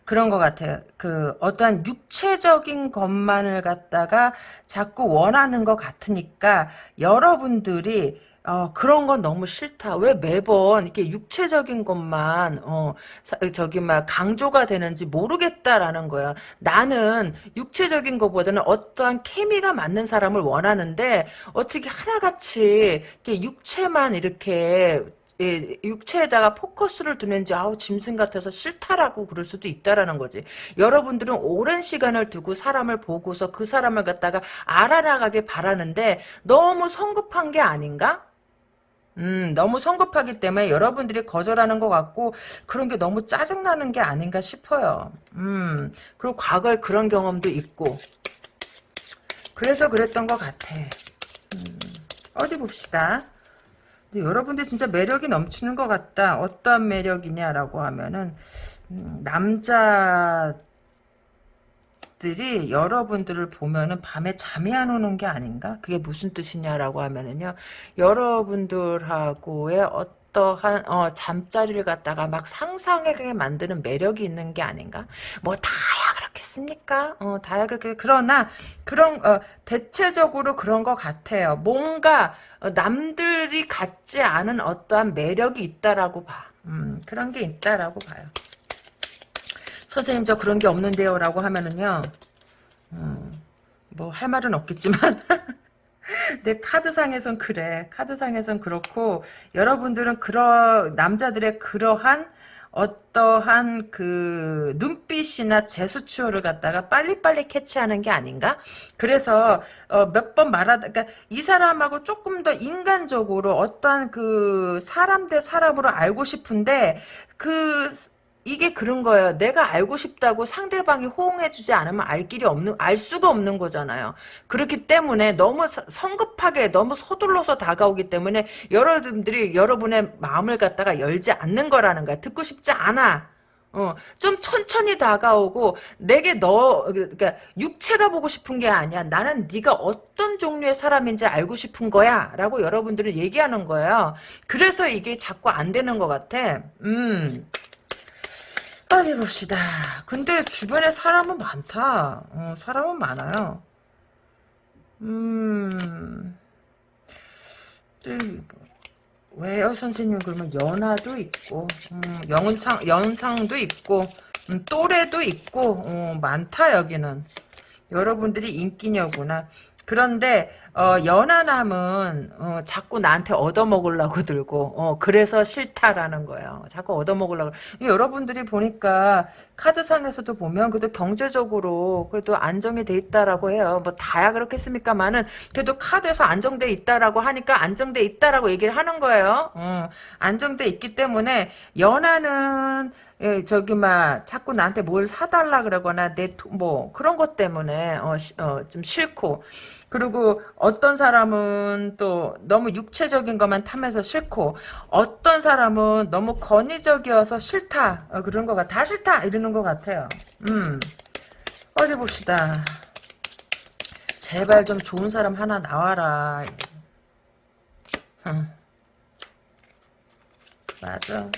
그런 것 같아요. 그 어떠한 육체적인 것만을 갖다가 자꾸 원하는 것 같으니까 여러분들이 어, 그런 건 너무 싫다. 왜 매번 이렇게 육체적인 것만, 어, 사- 저기, 막, 강조가 되는지 모르겠다라는 거야. 나는 육체적인 것보다는 어떠한 케미가 맞는 사람을 원하는데, 어떻게 하나같이, 이렇게 육체만 이렇게, 예, 육체에다가 포커스를 두는지 아우 짐승 같아서 싫다라고 그럴 수도 있다라는 거지. 여러분들은 오랜 시간을 두고 사람을 보고서 그 사람을 갖다가 알아나가길 바라는데 너무 성급한 게 아닌가? 음, 너무 성급하기 때문에 여러분들이 거절하는 것 같고 그런 게 너무 짜증나는 게 아닌가 싶어요. 음, 그리고 과거에 그런 경험도 있고 그래서 그랬던 것 같아. 음, 어디 봅시다. 여러분들 진짜 매력이 넘치는 것 같다. 어떤 매력이냐라고 하면은 음, 남자 들이 여러분들을 보면은 밤에 잠이 안 오는 게 아닌가? 그게 무슨 뜻이냐라고 하면은요. 여러분들하고의 어떠한 어, 잠자리를 갖다가 막 상상하게 만드는 매력이 있는 게 아닌가? 뭐 다야 그렇겠습니까? 어, 다야 그렇게 그러나 그런 어, 대체적으로 그런 것 같아요. 뭔가 어, 남들이 갖지 않은 어떠한 매력이 있다라고 봐. 음, 그런 게 있다라고 봐요. 선생님 저 그런 게 없는데요 라고 하면은요 뭐할 말은 없겠지만 내 카드상에선 그래 카드상에선 그렇고 여러분들은 그러 남자들의 그러한 어떠한 그 눈빛이나 제스처를 갖다가 빨리빨리 캐치하는 게 아닌가? 그래서 어, 몇 번 말하다 그러니까 이 사람하고 조금 더 인간적으로 어떠한 그 사람 대 사람으로 알고 싶은데 그 이게 그런 거예요. 내가 알고 싶다고 상대방이 호응해주지 않으면 알 길이 없는, 알 수가 없는 거잖아요. 그렇기 때문에 너무 서- 성급하게, 너무 서둘러서 다가오기 때문에 여러분들이 여러분의 마음을 갖다가 열지 않는 거라는 거야. 듣고 싶지 않아. 어, 좀 천천히 다가오고 내게 너 그러니까 육체가 보고 싶은 게 아니야. 나는 네가 어떤 종류의 사람인지 알고 싶은 거야라고 여러분들은 얘기하는 거예요. 그래서 이게 자꾸 안 되는 것 같아. 음. 어디 봅시다. 근데 주변에 사람은 많다. 어, 사람은 많아요. 음, 또 왜요, 선생님? 그러면 연하도 있고, 음, 연상, 연상도 있고, 음, 또래도 있고, 어, 많다, 여기는. 여러분들이 인기녀구나. 그런데 어, 연하남은 어, 자꾸 나한테 얻어먹으려고 들고 어, 그래서 싫다라는 거예요. 자꾸 얻어먹으려고. 여러분들이 보니까 카드상에서도 보면 그래도 경제적으로 그래도 안정이 돼 있다라고 해요. 뭐 다야 그렇겠습니까만은 그래도 카드에서 안정돼 있다라고 하니까 안정돼 있다라고 얘기를 하는 거예요. 어, 안정돼 있기 때문에 연하는 예, 저기 막 자꾸 나한테 뭘 사달라 그러거나 내 뭐 그런 것 때문에 어, 시- 어, 좀 싫고 그리고 어떤 사람은 또 너무 육체적인 것만 탐해서 싫고 어떤 사람은 너무 권위적이어서 싫다 어, 그런 거가 다 싫다 이러는 것 같아요. 음 어디 봅시다. 제발 좀 좋은 사람 하나 나와라. 응. 맞아.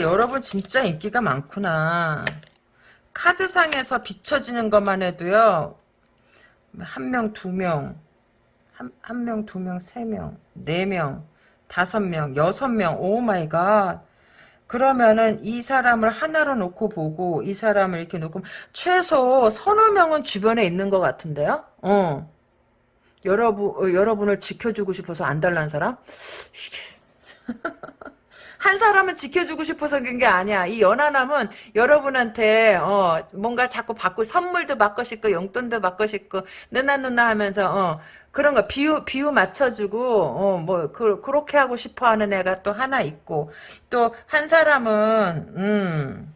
여러분 진짜 인기가 많구나. 카드상에서 비춰지는 것만 해도요. 한 명, 두 명, 한, 한 명, 두 명, 세 명, 네 명, 다섯 명, 여섯 명, oh my god. 그러면은 이 사람을 하나로 놓고 보고 이 사람을 이렇게 놓고 최소 서너 명은 주변에 있는 것 같은데요? 어. 여러분 어, 여러분을 지켜주고 싶어서 안달 난 사람 한 사람은 지켜주고 싶어서 그런 게 아니야. 이 연하남은 여러분한테 어 뭔가 자꾸 받고 선물도 받고 싶고 용돈도 받고 싶고 누나 누나 하면서 어 그런 거 비유 비유 맞춰주고 어 뭐 그, 그렇게 하고 싶어하는 애가 또 하나 있고 또 한 사람은 음.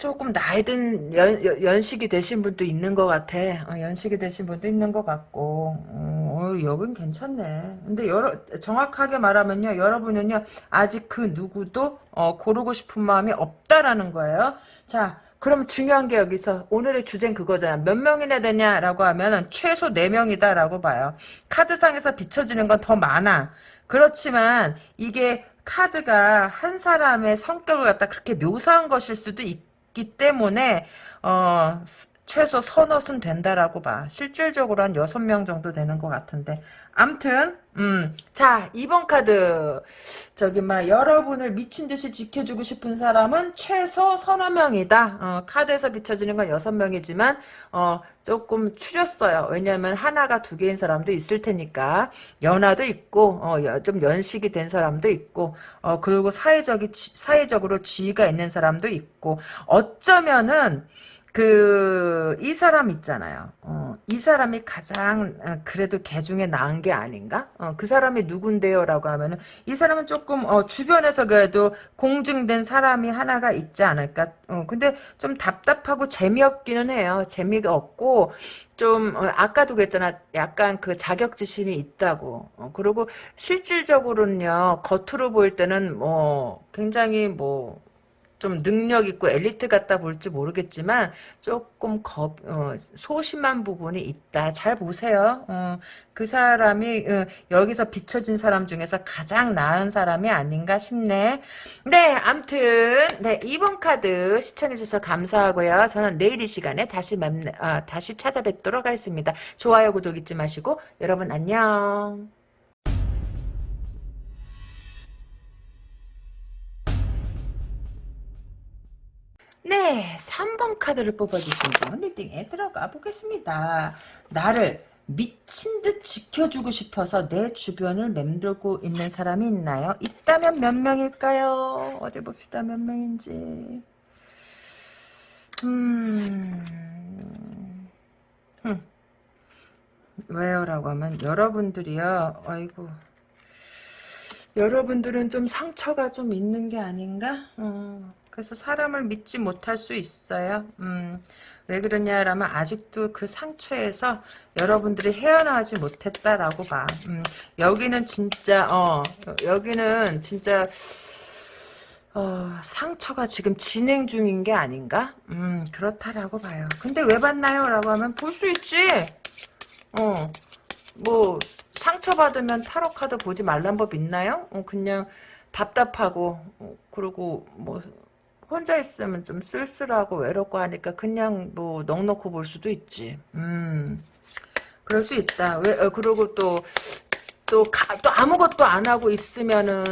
조금 나이 든 연, 연- 연식이 되신 분도 있는 것 같아. 어, 연식이 되신 분도 있는 것 같고. 어, 어, 여긴 괜찮네. 근데 여러, 정확하게 말하면요. 여러분은요. 아직 그 누구도 어, 고르고 싶은 마음이 없다라는 거예요. 자, 그럼 중요한 게 여기서 오늘의 주제는 그거잖아. 몇 명이나 되냐라고 하면 최소 4명이다라고 봐요. 카드상에서 비춰지는 건 더 많아. 그렇지만 이게 카드가 한 사람의 성격을 갖다 그렇게 묘사한 것일 수도 있 기 때문에 어 최소 서너은 된다라고 봐. 실질적으로 한 여섯 명 정도 되는 것 같은데. 암튼 음. 자, 2번 카드. 저기 막 여러분을 미친 듯이 지켜주고 싶은 사람은 최소 서너 명이다. 어, 카드에서 비춰지는 건 여섯 명이지만 어, 조금 추렸어요. 왜냐하면 하나가 두 개인 사람도 있을 테니까 연하도 있고 어, 여- 좀 연식이 된 사람도 있고 어, 그리고 사회적이 지- 사회적으로 지위가 있는 사람도 있고 어쩌면은 그, 이 사람 있잖아요. 어, 이 사람이 가장, 어, 그래도 개 중에 나은 게 아닌가? 어, 그 사람이 누군데요? 라고 하면은, 이 사람은 조금, 어, 주변에서 그래도 공증된 사람이 하나가 있지 않을까? 어, 근데 좀 답답하고 재미없기는 해요. 재미가 없고, 좀, 어, 아까도 그랬잖아. 약간 그 자격지심이 있다고. 어, 그리고 실질적으로는요, 겉으로 보일 때는 뭐, 굉장히 뭐, 좀 능력 있고 엘리트 같다 볼지 모르겠지만 조금 겁 어, 소심한 부분이 있다. 잘 보세요. 어, 그 사람이 어, 여기서 비춰진 사람 중에서 가장 나은 사람이 아닌가 싶네. 네, 암튼 네 2번 카드 시청해 주셔서 감사하고요. 저는 내일 이 시간에 다시 뵙 아, 다시 찾아뵙도록 하겠습니다. 좋아요, 구독 잊지 마시고 여러분 안녕. 네, 3번 카드를 뽑아주신 분 리딩에 들어가 보겠습니다. 나를 미친 듯 지켜주고 싶어서 내 주변을 맴돌고 있는 사람이 있나요? 있다면 몇 명일까요? 어디 봅시다, 몇 명인지. 음, 흠. 왜요? 라고 하면, 여러분들이요, 아이고. 여러분들은 좀 상처가 좀 있는 게 아닌가? 어, 그래서 사람을 믿지 못할 수 있어요. 음, 왜 그러냐라면 아직도 그 상처에서 여러분들이 헤어나오지 못했다라고 봐. 음, 여기는 진짜 어 여기는 진짜 어, 상처가 지금 진행 중인 게 아닌가? 음, 그렇다라고 봐요. 근데 왜 봤나요? 라고 하면 볼 수 있지. 어, 뭐 상처 받으면 타로 카드 보지 말란 법 있나요? 어, 그냥 답답하고 어, 그리고 뭐 혼자 있으면 좀 쓸쓸하고 외롭고 하니까 그냥 뭐 넉넉히 볼 수도 있지. 음. 그럴 수 있다. 왜 어, 그리고 또 또, 가, 또 아무것도 안 하고 있으면은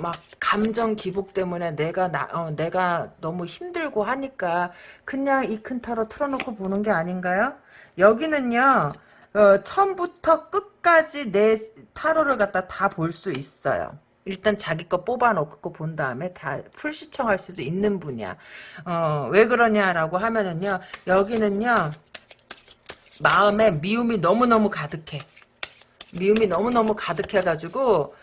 막 감정 기복 때문에 내가 나, 어, 내가 너무 힘들고 하니까 그냥 이 큰 타로 틀어놓고 보는 게 아닌가요? 여기는요, 어, 처음부터 끝까지 내 타로를 갖다 다 볼 수 있어요. 일단 자기 거 뽑아놓고 본 다음에 다 풀 시청할 수도 있는 분이야. 어, 왜 그러냐라고 하면은요, 여기는요, 마음에 미움이 너무너무 가득해. 미움이 너무너무 가득해가지고,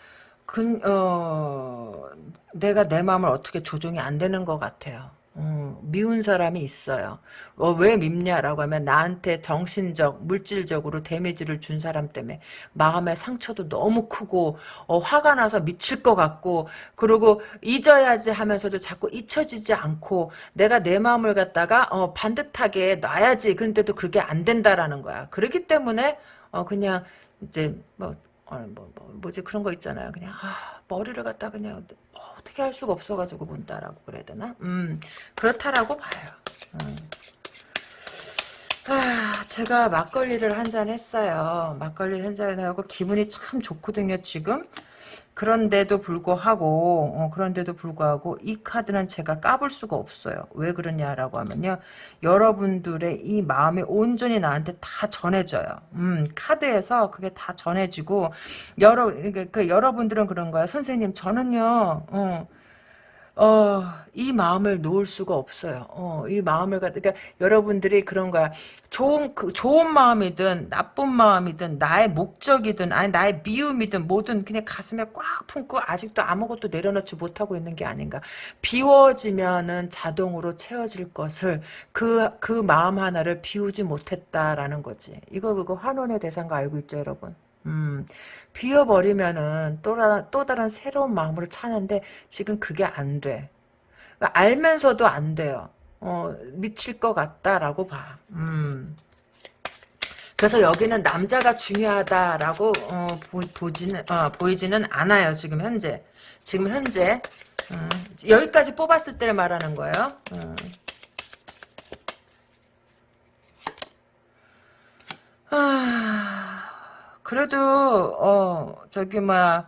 그, 어, 내가 내 마음을 어떻게 조종이 안 되는 것 같아요. 음, 미운 사람이 있어요. 어, 왜 밉냐라고 하면 나한테 정신적, 물질적으로 데미지를 준 사람 때문에 마음의 상처도 너무 크고 어, 화가 나서 미칠 것 같고 그리고 잊어야지 하면서도 자꾸 잊혀지지 않고 내가 내 마음을 갖다가 어, 반듯하게 놔야지 그런데도 그게 안 된다라는 거야. 그렇기 때문에 어, 그냥 이제 뭐 어, 뭐, 뭐, 뭐 지 그런 거 있잖아요. 그냥 아, 머리를 갖다 그냥 어, 어떻게 할 수가 없어가지고 본다라고 그래야 되나? 음 그렇다라고 봐요. 음. 아, 제가 막걸리를 한 잔 했어요. 막걸리를 한 잔 하고 기분이 참 좋거든요, 지금. 그런데도 불구하고 어, 그런데도 불구하고 이 카드는 제가 까볼 수가 없어요. 왜 그러냐라고 하면요. 여러분들의 이 마음이 온전히 나한테 다 전해져요. 음, 카드에서 그게 다 전해지고 여러 그, 그 여러분들은 그런 거야. 선생님 저는요. 어, 어, 이 마음을 놓을 수가 없어요. 어, 이 마음을 갖, 그러니까 여러분들이 그런 거야. 좋은, 그, 좋은 마음이든, 나쁜 마음이든, 나의 목적이든, 아니, 나의 미움이든, 뭐든 그냥 가슴에 꽉 품고 아직도 아무것도 내려놓지 못하고 있는 게 아닌가. 비워지면은 자동으로 채워질 것을 그, 그 마음 하나를 비우지 못했다라는 거지. 이거, 그거 환원의 대상가 알고 있죠, 여러분? 음, 비워버리면은 또, 또 다른 새로운 마음으로 차는데 지금 그게 안 돼. 그러니까 알면서도 안 돼요. 어, 미칠 것 같다라고 봐. 음. 그래서 여기는 남자가 중요하다라고 어, 보, 지는 어, 보이지는 않아요. 지금 현재. 지금 현재 음, 여기까지 뽑았을 때를 말하는 거예요. 음. 아. 그래도 어 저기 막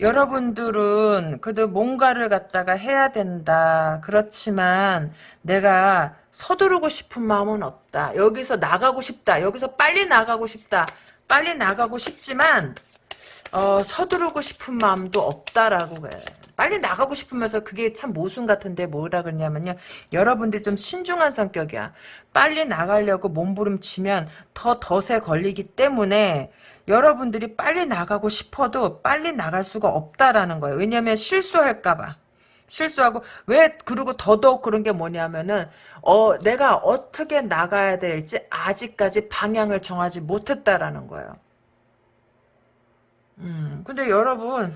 여러분들은 그래도 뭔가를 갖다가 해야 된다. 그렇지만 내가 서두르고 싶은 마음은 없다. 여기서 나가고 싶다. 여기서 빨리 나가고 싶다. 빨리 나가고 싶지만 어, 서두르고 싶은 마음도 없다라고 해. 빨리 나가고 싶으면서 그게 참 모순 같은데 뭐라 그러냐면요. 여러분들 좀 신중한 성격이야. 빨리 나가려고 몸부림치면 더 덫에 걸리기 때문에 여러분들이 빨리 나가고 싶어도 빨리 나갈 수가 없다라는 거예요. 왜냐하면 실수할까봐. 실수하고 왜 그리고 더더욱 그런 게 뭐냐면은 어 내가 어떻게 나가야 될지 아직까지 방향을 정하지 못했다라는 거예요. 음 근데 여러분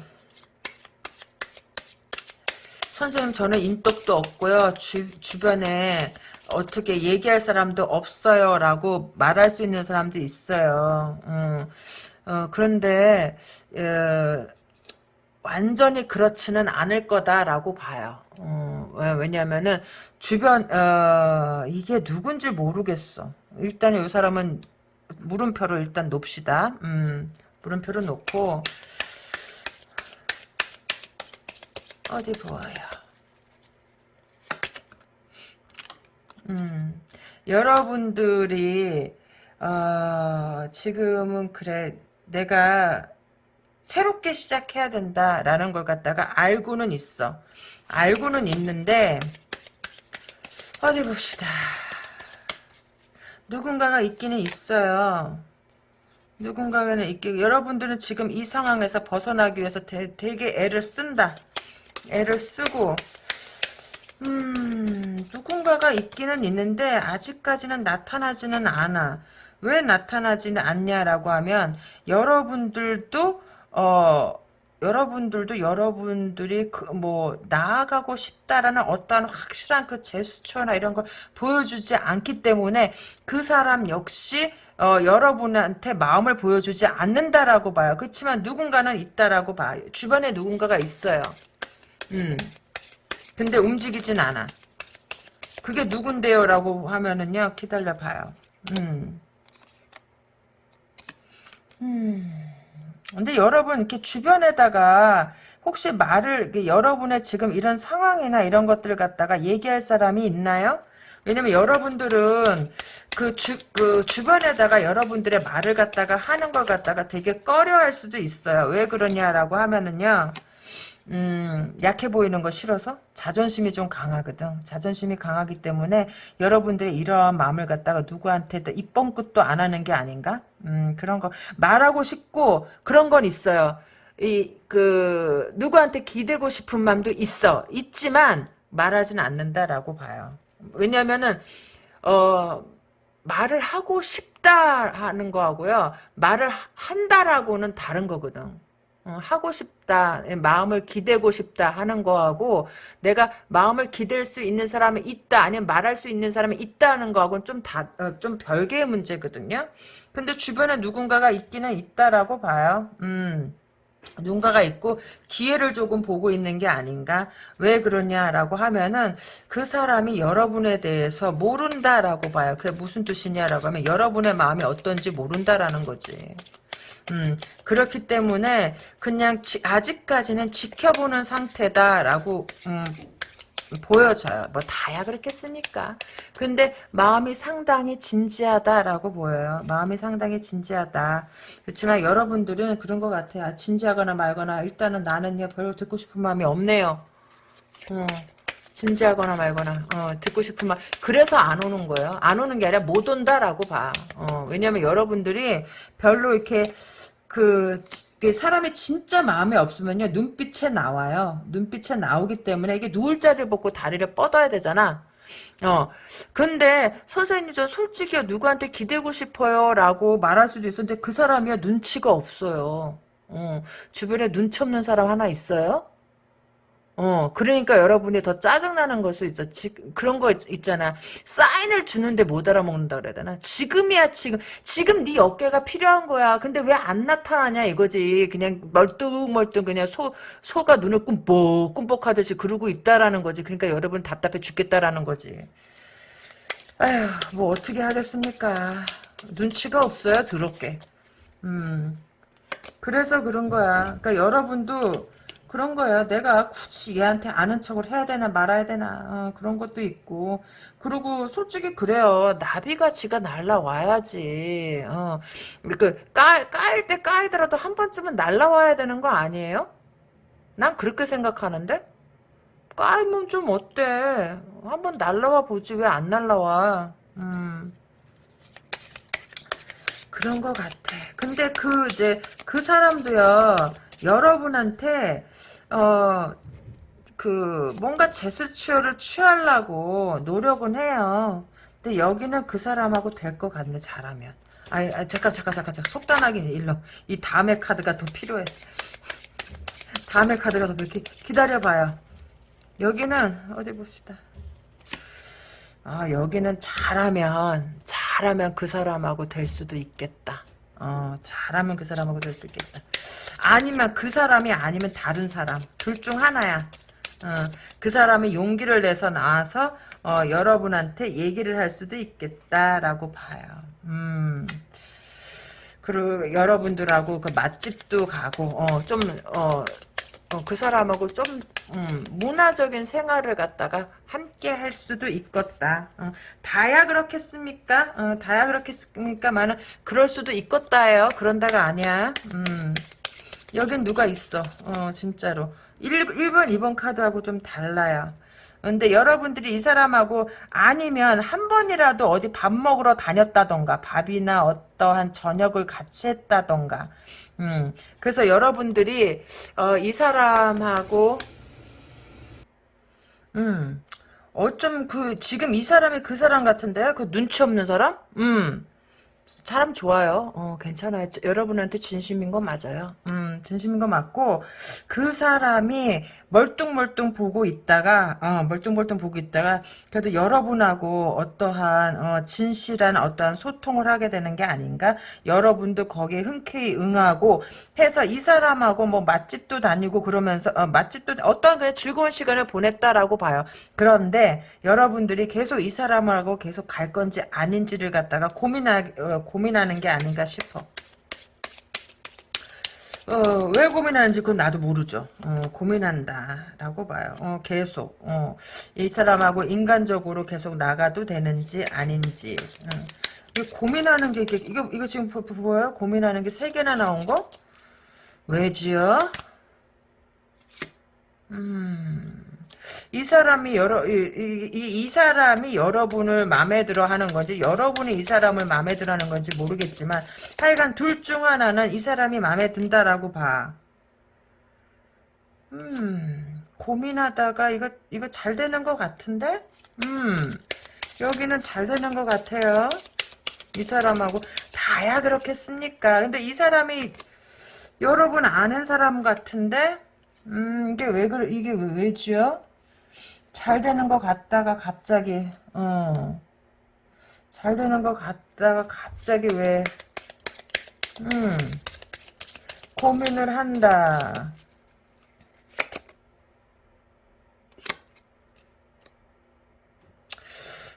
선생님 저는 인덕도 없고요 주, 주변에 어떻게 얘기할 사람도 없어요 라고 말할 수 있는 사람도 있어요 음. 어, 그런데 어, 완전히 그렇지는 않을 거다라고 봐요. 어, 왜냐하면은 주변 어, 이게 누군지 모르겠어. 일단 이 사람은 물음표를 일단 놓읍시다. 음, 물음표를 놓고 어디 보아요. 음, 여러분들이 어, 지금은 그래 내가 새롭게 시작해야 된다라는 걸 갖다가 알고는 있어. 알고는 있는데 어디 봅시다. 누군가가 있기는 있어요. 누군가는 있기 여러분들은 지금 이 상황에서 벗어나기 위해서 되, 되게 애를 쓴다. 애를 쓰고 음 누군가가 있기는 있는데 아직까지는 나타나지는 않아. 왜 나타나지는 않냐라고 하면 여러분들도 어 여러분들도 여러분들이 그 뭐 나아가고 싶다라는 어떠한 확실한 그 제스처나 이런 걸 보여주지 않기 때문에 그 사람 역시 어, 여러분한테 마음을 보여주지 않는다라고 봐요. 그렇지만 누군가는 있다라고 봐요. 주변에 누군가가 있어요. 음. 근데 움직이진 않아. 그게 누군데요? 라고 하면은요, 기다려봐요. 음. 음. 근데 여러분 이렇게 주변에다가 혹시 말을 여러분의 지금 이런 상황이나 이런 것들을 갖다가 얘기할 사람이 있나요? 왜냐면 여러분들은 그, 주, 그 주변에다가 여러분들의 말을 갖다가 하는 걸 갖다가 되게 꺼려 할 수도 있어요. 왜 그러냐라고 하면은요. 음, 약해 보이는 거 싫어서 자존심이 좀 강하거든. 자존심이 강하기 때문에 여러분들의 이러한 마음을 갖다가 누구한테 입뻥 끝도 안 하는 게 아닌가? 음, 그런 거 말하고 싶고 그런 건 있어요. 이 그 누구한테 기대고 싶은 마음도 있어. 있지만 말하지는 않는다라고 봐요. 왜냐면은 어 말을 하고 싶다 하는 거하고요. 말을 한다라고는 다른 거거든. 어, 하고 싶다, 마음을 기대고 싶다 하는 거하고 내가 마음을 기댈 수 있는 사람이 있다, 아니면 말할 수 있는 사람이 있다는 거하고는 좀 다, 어, 좀 별개의 문제거든요. 근데 주변에 누군가가 있기는 있다라고 봐요. 음. 누군가가 있고 기회를 조금 보고 있는 게 아닌가 왜 그러냐라고 하면은 그 사람이 여러분에 대해서 모른다라고 봐요 그게 무슨 뜻이냐라고 하면 여러분의 마음이 어떤지 모른다라는 거지 음, 그렇기 때문에 그냥 지, 아직까지는 지켜보는 상태다라고 음, 보여져요. 뭐 다야 그렇겠습니까? 근데 마음이 상당히 진지하다라고 보여요. 마음이 상당히 진지하다. 그렇지만 여러분들은 그런 것 같아요. 아, 진지하거나 말거나 일단은 나는요 별로 듣고 싶은 마음이 없네요. 어, 진지하거나 말거나 어, 듣고 싶은 말 그래서 안 오는 거예요. 안 오는 게 아니라 못 온다라고 봐. 어, 왜냐면 여러분들이 별로 이렇게 그, 그 사람이 진짜 마음에 없으면요 눈빛에 나와요. 눈빛에 나오기 때문에 이게 누울 자리를 벗고 다리를 뻗어야 되잖아. 어, 근데 선생님 저 솔직히 누구한테 기대고 싶어요라고 말할 수도 있었는데 그 사람이야 눈치가 없어요. 어, 주변에 눈치 없는 사람 하나 있어요? 어, 그러니까 여러분이 더 짜증나는 걸 수 있어. 지, 그런 거 있, 잖아 사인을 주는데 못 알아먹는다 그래야 되나? 지금이야, 지금. 지금 네 어깨가 필요한 거야. 근데 왜 안 나타나냐, 이거지. 그냥 멀뚱멀뚱 그냥 소, 소가 눈을 꿈뻑, 꿈뻑 하듯이 그러고 있다라는 거지. 그러니까 여러분 답답해 죽겠다라는 거지. 아휴, 뭐 어떻게 하겠습니까. 눈치가 없어요, 더럽게. 음. 그래서 그런 거야. 그러니까 여러분도 그런 거야. 내가 굳이 얘한테 아는 척을 해야 되나 말아야 되나 어, 그런 것도 있고 그리고 솔직히 그래요. 나비가 지가 날라와야지. 어, 그 까, 까일 때 까이더라도 한 번쯤은 날라와야 되는 거 아니에요? 난 그렇게 생각하는데 까이면 좀 어때? 한번 날라와 보지 왜 안 날라와? 음. 그런 것 같아. 근데 그 이제 그 사람도요. 여러분한테 어, 그, 뭔가 제스처를 취하려고 노력은 해요. 근데 여기는 그 사람하고 될 것 같네, 잘하면. 아이, 아, 잠깐, 잠깐, 잠깐, 잠깐. 속단하게 일러. 이 다음에 카드가 더 필요해. 다음에 카드가 더 필요해. 기다려봐요. 여기는, 어디 봅시다. 아, 여기는 잘하면, 잘하면 그 사람하고 될 수도 있겠다. 어, 잘하면 그 사람하고 될 수 있겠다. 아니면 그 사람이 아니면 다른 사람 둘 중 하나야. 어, 그 사람이 용기를 내서 나와서 어, 여러분한테 얘기를 할 수도 있겠다라고 봐요. 음. 그리고 여러분들하고 그 맛집도 가고 어, 좀 어, 어, 그 사람하고 좀 음, 문화적인 생활을 갖다가 함께 할 수도 있겠다. 어, 다야 그렇겠습니까? 어, 다야 그렇겠습니까? 많은 그럴 수도 있겠다예요. 그런다가 아니야. 음. 여긴 누가 있어. 어, 진짜로. 1, 1번, 2번 카드하고 좀 달라요. 근데 여러분들이 이 사람하고 아니면 한 번이라도 어디 밥 먹으러 다녔다던가 밥이나 어떠한 저녁을 같이 했다던가 음 그래서 여러분들이 어, 이 사람하고 음 어쩜 그 지금 이 사람이 그 사람 같은데 그 눈치 없는 사람 음 사람 좋아요. 어, 괜찮아요. 여러분한테 진심인 거 맞아요. 음, 진심인 거 맞고, 그 사람이 멀뚱멀뚱 보고 있다가, 어, 멀뚱멀뚱 보고 있다가, 그래도 여러분하고 어떠한, 어, 진실한 어떠한 소통을 하게 되는 게 아닌가? 여러분도 거기에 흔쾌히 응하고, 해서 이 사람하고 뭐 맛집도 다니고 그러면서, 어, 맛집도, 어떠한 그냥 즐거운 시간을 보냈다라고 봐요. 그런데, 여러분들이 계속 이 사람하고 계속 갈 건지 아닌지를 갖다가 고민하, 어, 고민하는 게 아닌가 싶어. 어, 왜 고민하는지 그건 나도 모르죠. 어, 고민한다라고 봐요. 어, 계속. 어, 이 사람하고 인간적으로 계속 나가도 되는지 아닌지. 어. 고민하는 게 이게 이거 이거 지금 보여요? 고민하는 게 세 개나 나온 거? 왜지요? 음. 이 사람이 여러 이, 이, 이, 사람이 여러분을 마음에 들어 하는 건지 여러분이 이 사람을 마음에 들어 하는 건지 모르겠지만 하여간 둘 중 하나는 이 사람이 마음에 든다라고 봐. 음 고민하다가 이거 이거 잘 되는 것 같은데? 음 여기는 잘 되는 것 같아요. 이 사람하고 다야 그렇겠습니까? 근데 이 사람이 여러분 아는 사람 같은데? 음 이게 왜 그래 이게 왜 왜지요? 잘 되는 것 같다가 갑자기 어. 잘 되는 것 같다가 갑자기 왜 음, 고민을 한다.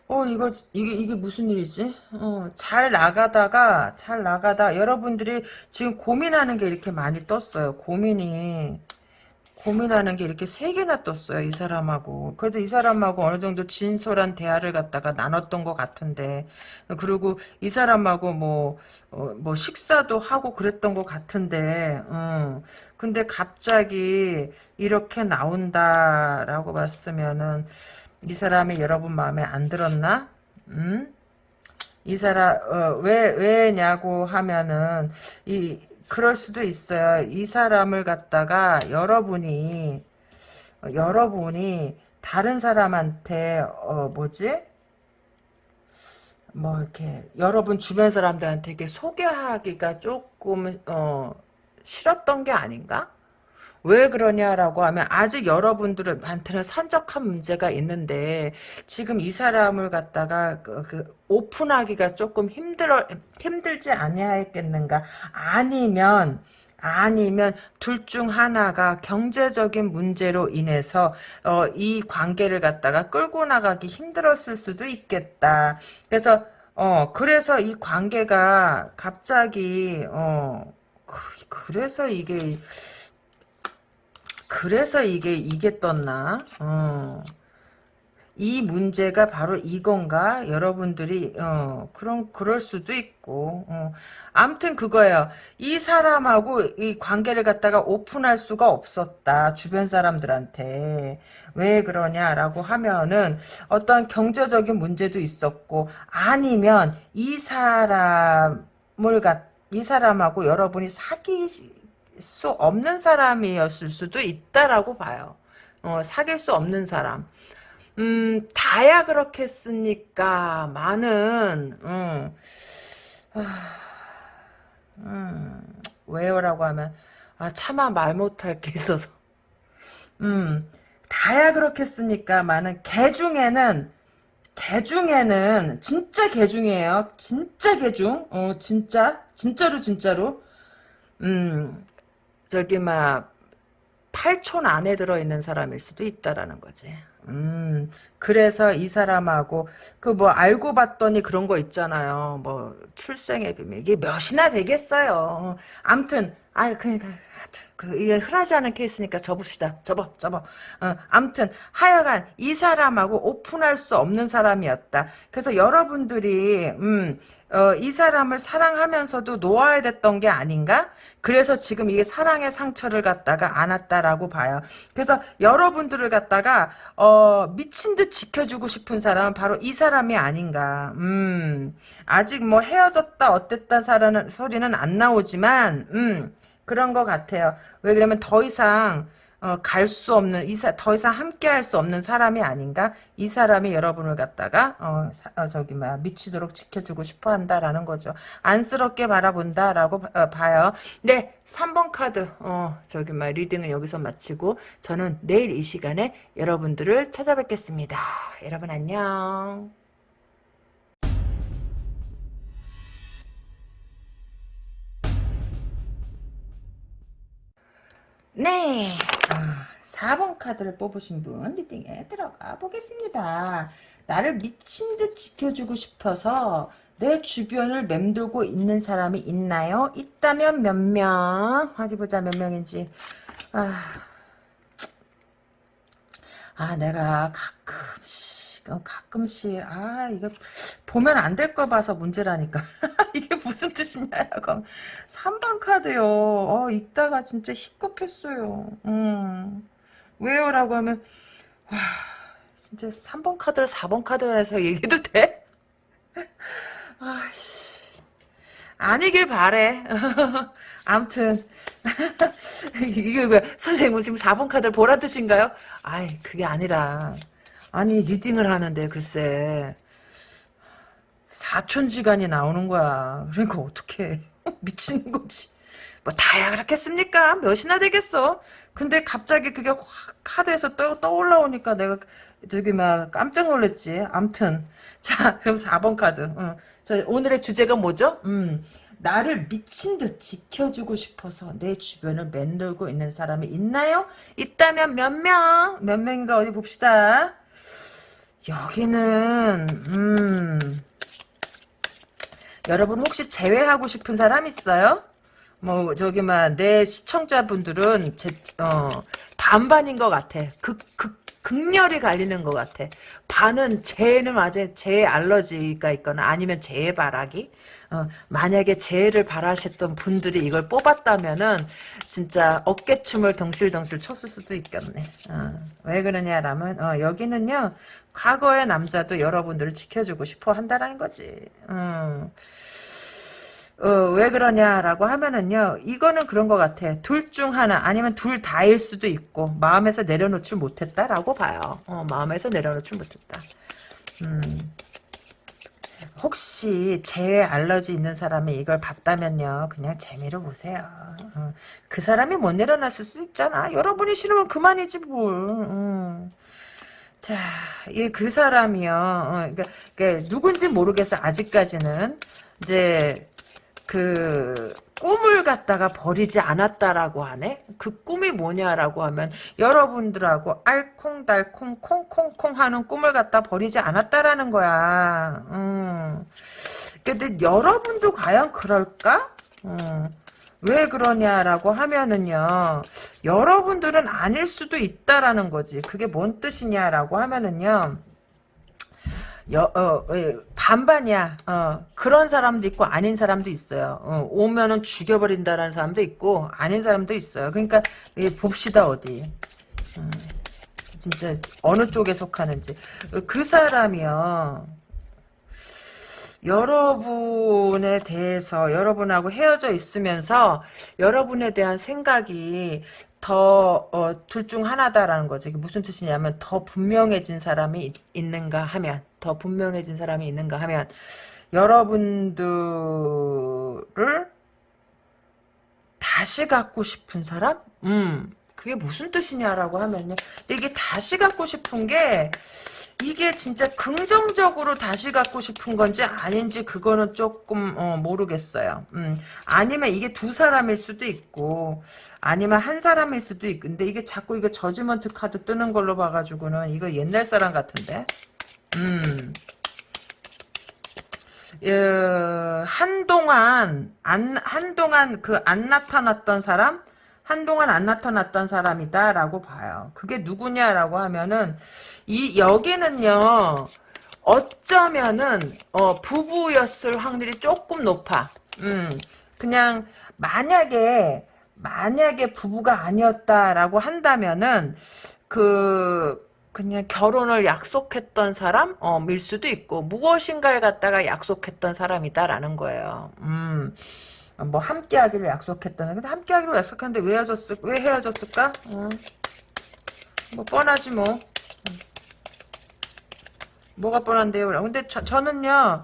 어, 이거, 이게, 이게 무슨 일이지? 어, 잘 나가다가, 잘 나가다, 여러분들이 지금 고민하는 게 이렇게 많이 떴어요. 고민이. 고민하는 게 이렇게 세 개나 떴어요, 이 사람하고. 그래도 이 사람하고 어느 정도 진솔한 대화를 갖다가 나눴던 것 같은데. 그리고 이 사람하고 뭐, 어, 뭐 식사도 하고 그랬던 것 같은데, 음. 근데 갑자기 이렇게 나온다라고 봤으면은, 이 사람이 여러분 마음에 안 들었나? 음? 이 사람, 어, 왜, 왜냐고 하면은, 이, 그럴 수도 있어요. 이 사람을 갖다가 여러분이 여러분이 다른 사람한테 어 뭐지? 뭐 이렇게 여러분 주변 사람들한테 이렇게 소개하기가 조금 어 싫었던 게 아닌가? 왜 그러냐라고 하면 아직 여러분들한테는 산적한 문제가 있는데 지금 이 사람을 갖다가 그, 그 오픈하기가 조금 힘들어 힘들지 아니하겠는가 아니면 아니면 둘 중 하나가 경제적인 문제로 인해서 어, 이 관계를 갖다가 끌고 나가기 힘들었을 수도 있겠다. 그래서 어 그래서 이 관계가 갑자기 어 그, 그래서 이게 그래서 이게 이게 떴나? 어. 이 문제가 바로 이건가? 여러분들이 어 그런 그럴 수도 있고 어. 아무튼 그거예요. 이 사람하고 이 관계를 갖다가 오픈할 수가 없었다. 주변 사람들한테 왜 그러냐라고 하면은 어떤 경제적인 문제도 있었고 아니면 이 사람을 갖이 사람하고 여러분이 사귀 수 없는 사람이었을 수도 있다라고 봐요. 어, 사귈 수 없는 사람. 음, 다야 그렇겠습니까? 많은, 음, 음, 왜요라고 하면, 아, 차마 말 못할 게 있어서. 음, 다야 그렇겠습니까? 많은, 개 중에는, 개 중에는, 진짜 개 중이에요. 진짜 개 중. 어, 진짜. 진짜로, 진짜로. 음, 저기 막 8촌 안에 들어있는 사람일 수도 있다라는 거지. 음, 그래서 이 사람하고 그 뭐 알고 봤더니 그런 거 있잖아요. 뭐 출생의 비밀 이게 몇이나 되겠어요. 암튼 아이 그러니까 그 이게 흔하지 않은 케이스니까 접읍시다. 접어, 접어. 어, 암튼 하여간 이 사람하고 오픈할 수 없는 사람이었다. 그래서 여러분들이 음, 어, 이 사람을 사랑하면서도 놓아야 됐던 게 아닌가? 그래서 지금 이게 사랑의 상처를 갖다가 안았다라고 봐요. 그래서 여러분들을 갖다가 어, 미친 듯 지켜주고 싶은 사람은 바로 이 사람이 아닌가. 음, 아직 뭐 헤어졌다 어쨌다 사라는 소리는 안 나오지만 음, 그런 것 같아요. 왜 그러면 더 이상 어, 갈 수 없는 이사 더 이상 함께 할 수 없는 사람이 아닌가? 이 사람이 여러분을 갖다가 어, 사, 어 저기 막 미치도록 지켜주고 싶어 한다라는 거죠. 안쓰럽게 바라본다라고 어, 봐요. 네, 3번 카드 어 저기 막 reading은 여기서 마치고 저는 내일 이 시간에 여러분들을 찾아뵙겠습니다. 여러분 안녕. 네. 아, 4번 카드를 뽑으신 분 리딩에 들어가 보겠습니다. 나를 미친 듯 지켜주고 싶어서 내 주변을 맴돌고 있는 사람이 있나요? 있다면 몇 명? 어디 보자 몇 명인지. 아, 아 내가 가끔씩 어, 가끔씩 아 이거 보면 안 될 거 봐서 문제라니까. 이게 무슨 뜻이냐고 3번 카드요. 어 읽다가 진짜 희겁했어요. 음. 왜요? 라고 하면 와 진짜 3번 카드를 4번 카드에서 얘기해도 돼? 아씨. 아니길 바래. 암튼 이게 왜 선생님 지금 4번 카드를 보라 뜻인가요? 아이 그게 아니라 아니 리딩을 하는데 글쎄 사촌지간이 나오는 거야. 그러니까 어떻게 미치는 거지. 뭐 다야 그렇겠습니까? 몇이나 되겠어. 근데 갑자기 그게 확 카드에서 떠, 떠올라오니까 내가 저기 막 깜짝 놀랐지. 암튼 자 그럼 4번 카드. 응. 자, 오늘의 주제가 뭐죠? 음. 나를 미친 듯 지켜주고 싶어서 내 주변을 맴돌고 있는 사람이 있나요? 있다면 몇 명? 몇 명인가 어디 봅시다. 여기는 음 여러분 혹시 제외하고 싶은 사람 있어요? 뭐 저기 막내 시청자분들은 제, 어, 반반인 것 같아. 극, 극, 극렬히 갈리는 것 같아. 반은 재는 아재 재 알러지가 있거나 아니면 재 바라기. 어, 만약에 재를 바라셨던 분들이 이걸 뽑았다면은 진짜 어깨춤을 덩실덩실 췄을 수도 있겠네. 어, 왜 그러냐라면 어, 여기는요 과거의 남자도 여러분들을 지켜주고 싶어 한다라는 거지. 음. 어, 왜 그러냐라고 하면은요, 이거는 그런 것 같아. 둘 중 하나, 아니면 둘 다일 수도 있고, 마음에서 내려놓지 못했다라고 봐요. 어, 마음에서 내려놓지 못했다. 음. 혹시 재 알러지 있는 사람이 이걸 봤다면요, 그냥 재미로 보세요. 어, 그 사람이 못 내려놨을 수 있잖아. 여러분이 싫으면 그만이지, 뭘. 음. 자, 이 그 사람이요. 어, 그러니까, 그러니까 누군지 모르겠어. 아직까지는 이제 그 꿈을 갖다가 버리지 않았다라고 하네. 그 꿈이 뭐냐라고 하면 여러분들하고 알콩달콩 콩콩콩 하는 꿈을 갖다 버리지 않았다라는 거야. 음. 근데 여러분도 과연 그럴까? 음. 왜 그러냐라고 하면은요. 여러분들은 아닐 수도 있다라는 거지. 그게 뭔 뜻이냐라고 하면은요. 여, 어, 예, 반반이야. 어, 그런 사람도 있고 아닌 사람도 있어요. 어, 오면은 죽여버린다라는 사람도 있고 아닌 사람도 있어요. 그러니까 예, 봅시다 어디. 음, 진짜 어느 쪽에 속하는지. 그 사람이요. 여러분에 대해서 여러분하고 헤어져 있으면서 여러분에 대한 생각이 더, 어, 둘중 하나다라는 거지. 무슨 뜻이냐면, 더 분명해진 사람이 있, 있는가 하면, 더 분명해진 사람이 있는가 하면, 여러분들을 다시 갖고 싶은 사람? 음, 그게 무슨 뜻이냐라고 하면요. 이게 다시 갖고 싶은 게, 이게 진짜 긍정적으로 다시 갖고 싶은 건지 아닌지 그거는 조금 어, 모르겠어요. 음, 아니면 이게 두 사람일 수도 있고 아니면 한 사람일 수도 있고 근데 이게 자꾸 이거 저지먼트 카드 뜨는 걸로 봐가지고는 이거 옛날 사람 같은데 음. 어, 한동안 안 한동안 그 안 나타났던 사람 한동안 안 나타났던 사람이다라고 봐요. 그게 누구냐라고 하면은 이 여기는요. 어쩌면은 어, 부부였을 확률이 조금 높아. 음, 그냥 만약에 만약에 부부가 아니었다라고 한다면은 그 그냥 결혼을 약속했던 사람 어, 밀 수도 있고 무엇인가를 갖다가 약속했던 사람이다라는 거예요. 음. 뭐 함께 하기를 약속했다는 근데 함께 하기로 약속했는데 왜 헤어졌을 왜 헤어졌을까? 어. 뭐 뻔하지 뭐. 뭐가 뻔한데요? 근데 저, 저는요,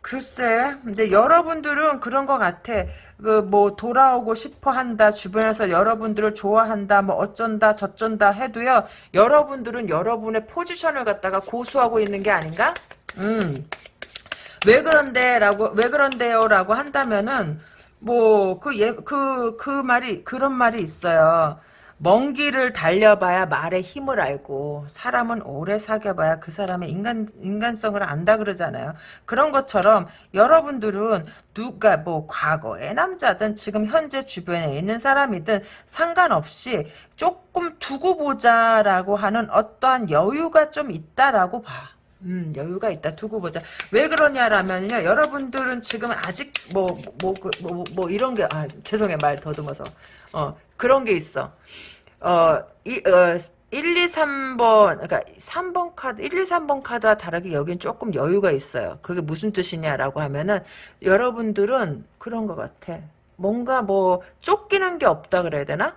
글쎄, 근데 여러분들은 그런 것 같아. 그, 뭐, 돌아오고 싶어 한다, 주변에서 여러분들을 좋아한다, 뭐, 어쩐다, 저쩐다 해도요, 여러분들은 여러분의 포지션을 갖다가 고수하고 있는 게 아닌가? 음. 왜 그런데, 라고, 왜 그런데요? 라고 한다면은, 뭐, 그, 예, 그, 그 말이, 그런 말이 있어요. 먼 길을 달려봐야 말의 힘을 알고 사람은 오래 사귀어봐야 그 사람의 인간 인간성을 안다 그러잖아요. 그런 것처럼 여러분들은 누가 뭐 과거의 남자든 지금 현재 주변에 있는 사람이든 상관없이 조금 두고 보자라고 하는 어떠한 여유가 좀 있다라고 봐. 음, 여유가 있다. 두고 보자. 왜 그러냐라면요. 여러분들은 지금 아직 뭐, 뭐, 뭐, 뭐, 뭐 이런 게, 아, 죄송해. 말 더듬어서. 어, 그런 게 있어. 어, 이, 어, 1, 2, 3번, 그러니까 3번 카드, 1, 2, 3번 카드와 다르게 여긴 조금 여유가 있어요. 그게 무슨 뜻이냐라고 하면은 여러분들은 그런 것 같아. 뭔가 뭐 쫓기는 게 없다 그래야 되나?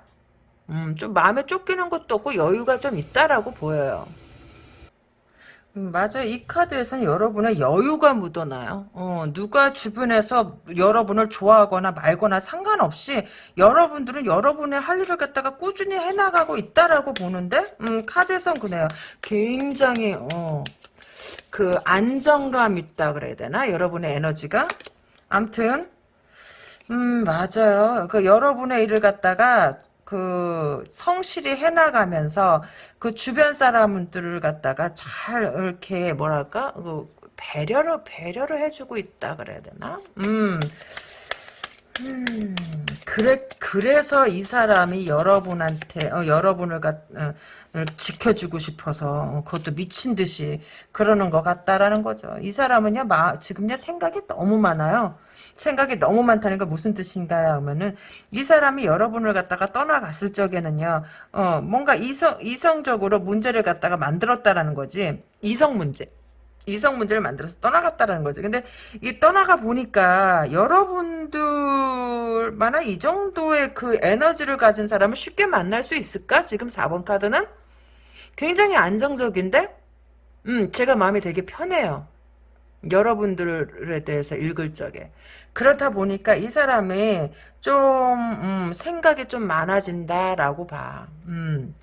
음, 좀 마음에 쫓기는 것도 없고 여유가 좀 있다라고 보여요. 음, 맞아요. 이 카드에서는 여러분의 여유가 묻어나요. 어, 누가 주변에서 여러분을 좋아하거나 말거나 상관없이 여러분들은 여러분의 할 일을 갖다가 꾸준히 해나가고 있다라고 보는데, 음, 카드에선 그래요. 굉장히, 어, 그 안정감 있다 그래야 되나? 여러분의 에너지가? 암튼, 음, 맞아요. 그 여러분의 일을 갖다가 그 성실히 해나가면서 그 주변 사람들을 갖다가 잘 이렇게 뭐랄까 그 배려를 배려를 해주고 있다 그래야 되나? 음. 음, 그래, 그래서 이 사람이 여러분한테, 어, 여러분을 갖, 어, 지켜주고 싶어서, 어, 그것도 미친 듯이 그러는 것 같다라는 거죠. 이 사람은요, 마, 지금요, 생각이 너무 많아요. 생각이 너무 많다는 게 무슨 뜻인가 하면은, 이 사람이 여러분을 갖다가 떠나갔을 적에는요, 어, 뭔가 이성, 이성적으로 문제를 갖다가 만들었다라는 거지. 이성 문제. 이성 문제를 만들어서 떠나갔다라는 거지. 근데 이 떠나가 보니까 여러분들만한 이 정도의 그 에너지를 가진 사람을 쉽게 만날 수 있을까? 지금 4번 카드는 굉장히 안정적인데, 음, 제가 마음이 되게 편해요. 여러분들에 대해서 읽을 적에. 그렇다 보니까 이 사람이 좀, 음, 생각이 좀 많아진다라고 봐. 음.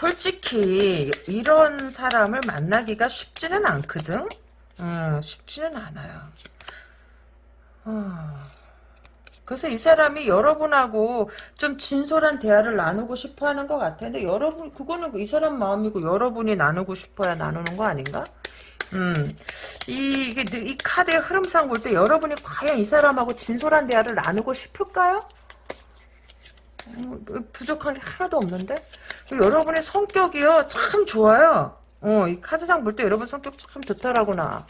솔직히 이런 사람을 만나기가 쉽지는 않거든. 어, 쉽지는 않아요. 어. 그래서 이 사람이 여러분하고 좀 진솔한 대화를 나누고 싶어 하는 것 같아. 근데 여러분, 그거는 이 사람 마음이고 여러분이 나누고 싶어야 나누는 거 아닌가? 음, 이, 이게, 이 카드의 흐름상 볼 때 여러분이 과연 이 사람하고 진솔한 대화를 나누고 싶을까요? 어, 부족한 게 하나도 없는데? 여러분의 성격이요, 참 좋아요. 어, 이 카드상 볼 때 여러분 성격 참 좋더라구나.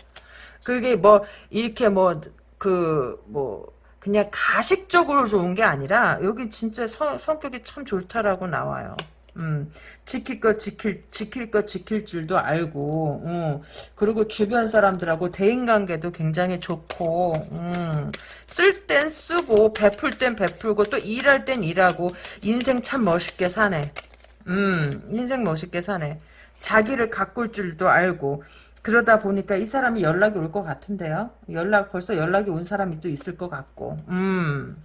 그게 뭐, 이렇게 뭐, 그, 뭐, 그냥 가식적으로 좋은 게 아니라, 여기 진짜 서, 성격이 참 좋다라고 나와요. 음, 지킬 것 지킬 지킬 것 지킬 줄도 알고, 음, 그리고 주변 사람들하고 대인 관계도 굉장히 좋고, 음, 쓸 땐 쓰고 베풀 땐 베풀고 또 일할 땐 일하고 인생 참 멋있게 사네. 음, 인생 멋있게 사네. 자기를 가꿀 줄도 알고 그러다 보니까 이 사람이 연락이 올 것 같은데요. 연락 벌써 연락이 온 사람이 또 있을 것 같고, 음.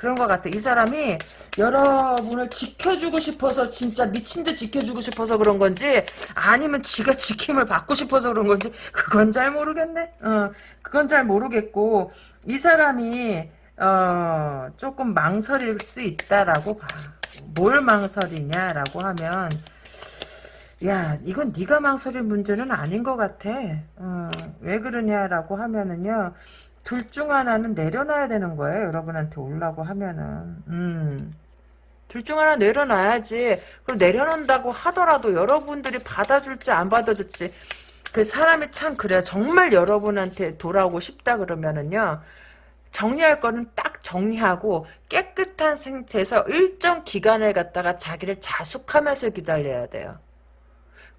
그런 것 같아. 이 사람이 여러분을 지켜주고 싶어서 진짜 미친 듯 지켜주고 싶어서 그런 건지 아니면 지가 지킴을 받고 싶어서 그런 건지 그건 잘 모르겠네. 어, 그건 잘 모르겠고 이 사람이 어, 조금 망설일 수 있다라고 봐. 뭘 망설이냐라고 하면 야 이건 네가 망설일 문제는 아닌 것 같아. 어, 왜 그러냐라고 하면은요. 둘 중 하나는 내려놔야 되는 거예요. 여러분한테 올라고 하면은. 음. 둘 중 하나 내려놔야지. 그럼 내려놓는다고 하더라도 여러분들이 받아줄지 안 받아줄지 그 사람이 참 그래요. 정말 여러분한테 돌아오고 싶다 그러면은요. 정리할 거는 딱 정리하고 깨끗한 상태에서 일정 기간을 갖다가 자기를 자숙하면서 기다려야 돼요.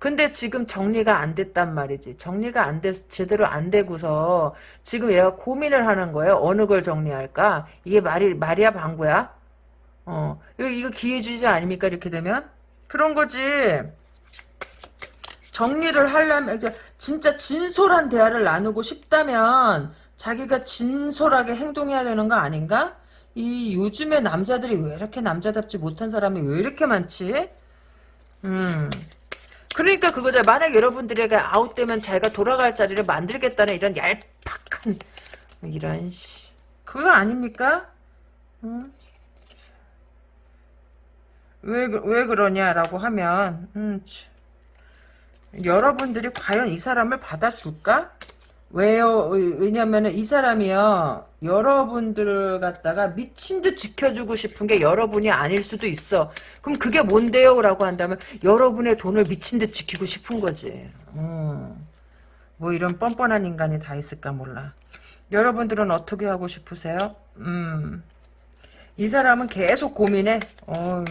근데 지금 정리가 안 됐단 말이지. 정리가 안 됐, 제대로 안 되고서 지금 얘가 고민을 하는 거예요. 어느 걸 정리할까? 이게 말이, 말이야, 방구야? 어, 이거, 이거 기회주의자 아닙니까? 이렇게 되면? 그런 거지. 정리를 하려면, 이제 진짜 진솔한 대화를 나누고 싶다면 자기가 진솔하게 행동해야 되는 거 아닌가? 이 요즘에 남자들이 왜 이렇게 남자답지 못한 사람이 왜 이렇게 많지? 음. 그러니까 그거죠. 만약 여러분들에게 아웃되면 자기가 돌아갈 자리를 만들겠다는 이런 얄팍한 이런 씨. 그거 아닙니까? 응? 왜, 왜 그러냐라고 하면 음, 여러분들이 과연 이 사람을 받아줄까? 왜요? 왜냐면은 이 사람이요. 여러분들 갖다가 미친 듯 지켜주고 싶은 게 여러분이 아닐 수도 있어. 그럼 그게 뭔데요? 라고 한다면 여러분의 돈을 미친 듯 지키고 싶은 거지. 음. 뭐 이런 뻔뻔한 인간이 다 있을까 몰라. 여러분들은 어떻게 하고 싶으세요? 음. 이 사람은 계속 고민해. 어,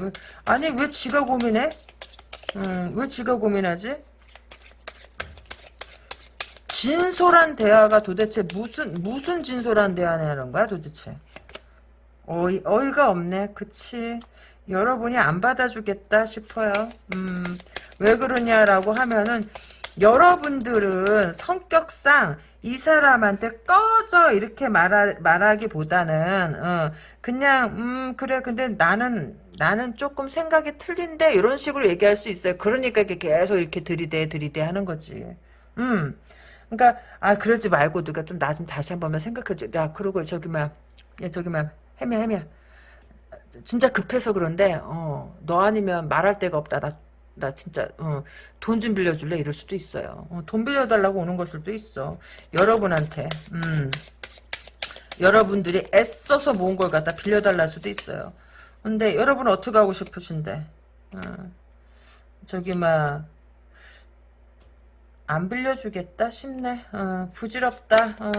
왜, 아니 왜 지가 고민해? 음, 왜 지가 고민하지? 진솔한 대화가 도대체 무슨 무슨 진솔한 대화냐는 거야 도대체? 어이, 어이가 없네. 그치? 여러분이 안 받아주겠다 싶어요. 음, 왜 그러냐라고 하면은 여러분들은 성격상 이 사람한테 꺼져 이렇게 말하, 말하기보다는 어, 그냥 음 그래 근데 나는 나는 조금 생각이 틀린데 이런 식으로 얘기할 수 있어요. 그러니까 이렇게 계속 이렇게 들이대 들이대 하는 거지. 음 그러니까 아 그러지 말고 누가 좀 나 좀 다시 한 번만 생각해 줘. 야 그러고 저기 막 야, 저기 막 해면 해면 진짜 급해서 그런데 어, 너 아니면 말할 데가 없다. 나, 나 진짜 어, 돈 좀 빌려줄래? 이럴 수도 있어요. 어, 돈 빌려달라고 오는 걸 수도 있어. 여러분한테. 음. 여러분들이 애써서 모은 걸 갖다 빌려달라 수도 있어요. 근데 여러분 어떻게 하고 싶으신데? 어, 저기 막 안 빌려주겠다 싶네. 어, 부질없다. 어,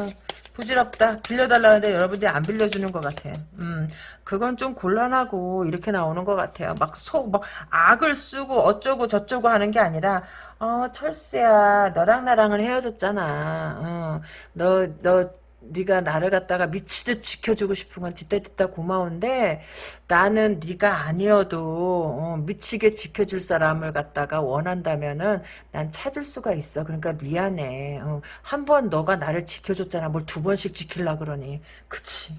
부질없다. 빌려달라는데 여러분들이 안 빌려주는 것 같아. 음, 그건 좀 곤란하고 이렇게 나오는 것 같아요. 막 속, 막 악을 쓰고 어쩌고 저쩌고 하는 게 아니라, 어, 철수야, 너랑 나랑은 헤어졌잖아. 어, 너, 너, 네가 나를 갖다가 미치듯 지켜주고 싶은 건 뒤따뒤따 고마운데 나는 네가 아니어도 어, 미치게 지켜줄 사람을 갖다가 원한다면은 난 찾을 수가 있어. 그러니까 미안해. 어, 한번 너가 나를 지켜줬잖아. 뭘 두 번씩 지킬라 그러니. 그치.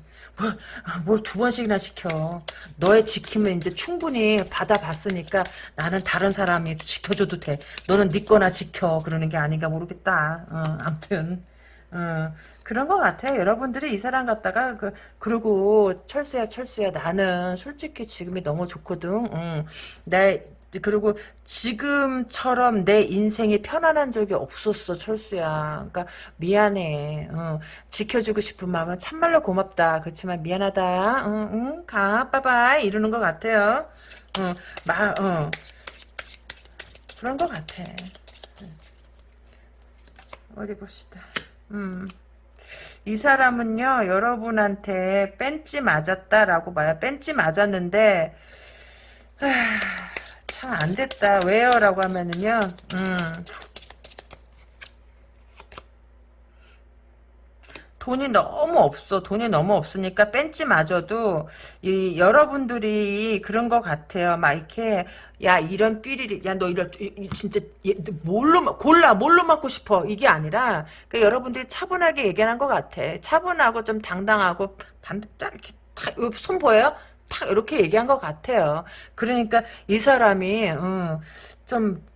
뭘두 번씩이나 지켜. 너의 지킴은 이제 충분히 받아봤으니까 나는 다른 사람이 지켜줘도 돼. 너는 네 거나 지켜. 그러는 게 아닌가 모르겠다. 어, 암튼. 어, 그런 것 같아요. 여러분들이 이 사람 갖다가 그 그리고 철수야 철수야 나는 솔직히 지금이 너무 좋거든. 응. 내 그리고 지금처럼 내 인생이 편안한 적이 없었어 철수야. 그러니까 미안해. 어, 지켜주고 싶은 마음은 참말로 고맙다. 그렇지만 미안하다. 응, 응, 가, 빠바이 이러는 것 같아요. 어, 마, 어. 그런 것 같아. 어디 봅시다. 음. 이 사람은요, 여러분한테 뺀지 맞았다라고 봐요. 뺀지 맞았는데, 참 안 됐다. 왜요? 라고 하면은요, 음. 돈이 너무 없어. 돈이 너무 없으니까 뺀지마저도 이 여러분들이 그런 것 같아요. 막 이렇게 야 이런 삐리리 야 너 이런 진짜 뭘로 골라 뭘로 맞고 싶어 이게 아니라 그 여러분들이 차분하게 얘기하는 것 같아. 차분하고 좀 당당하고 반대 딱 이렇게 탁손 보여요? 탁 이렇게 얘기한 것 같아요. 그러니까 이 사람이 음, 좀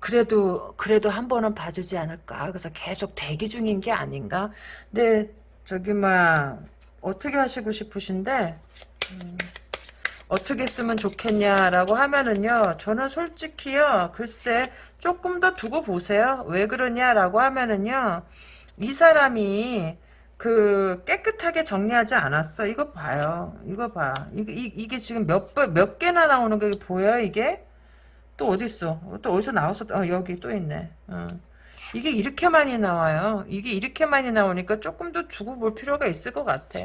그래도 그래도 한 번은 봐주지 않을까. 그래서 계속 대기 중인 게 아닌가. 근데 저기 막 어떻게 하시고 싶으신데 음, 어떻게 쓰면 좋겠냐라고 하면은요. 저는 솔직히요. 글쎄 조금 더 두고 보세요. 왜 그러냐라고 하면은요. 이 사람이 그 깨끗하게 정리하지 않았어. 이거 봐요. 이거 봐. 이게, 이게 지금 몇, 몇 개나 나오는 게 보여요, 이게? 또 어디 있어? 또 어디서 나왔어? 어, 여기 또 있네. 어. 이게 이렇게 많이 나와요. 이게 이렇게 많이 나오니까 조금 더 두고 볼 필요가 있을 것 같아.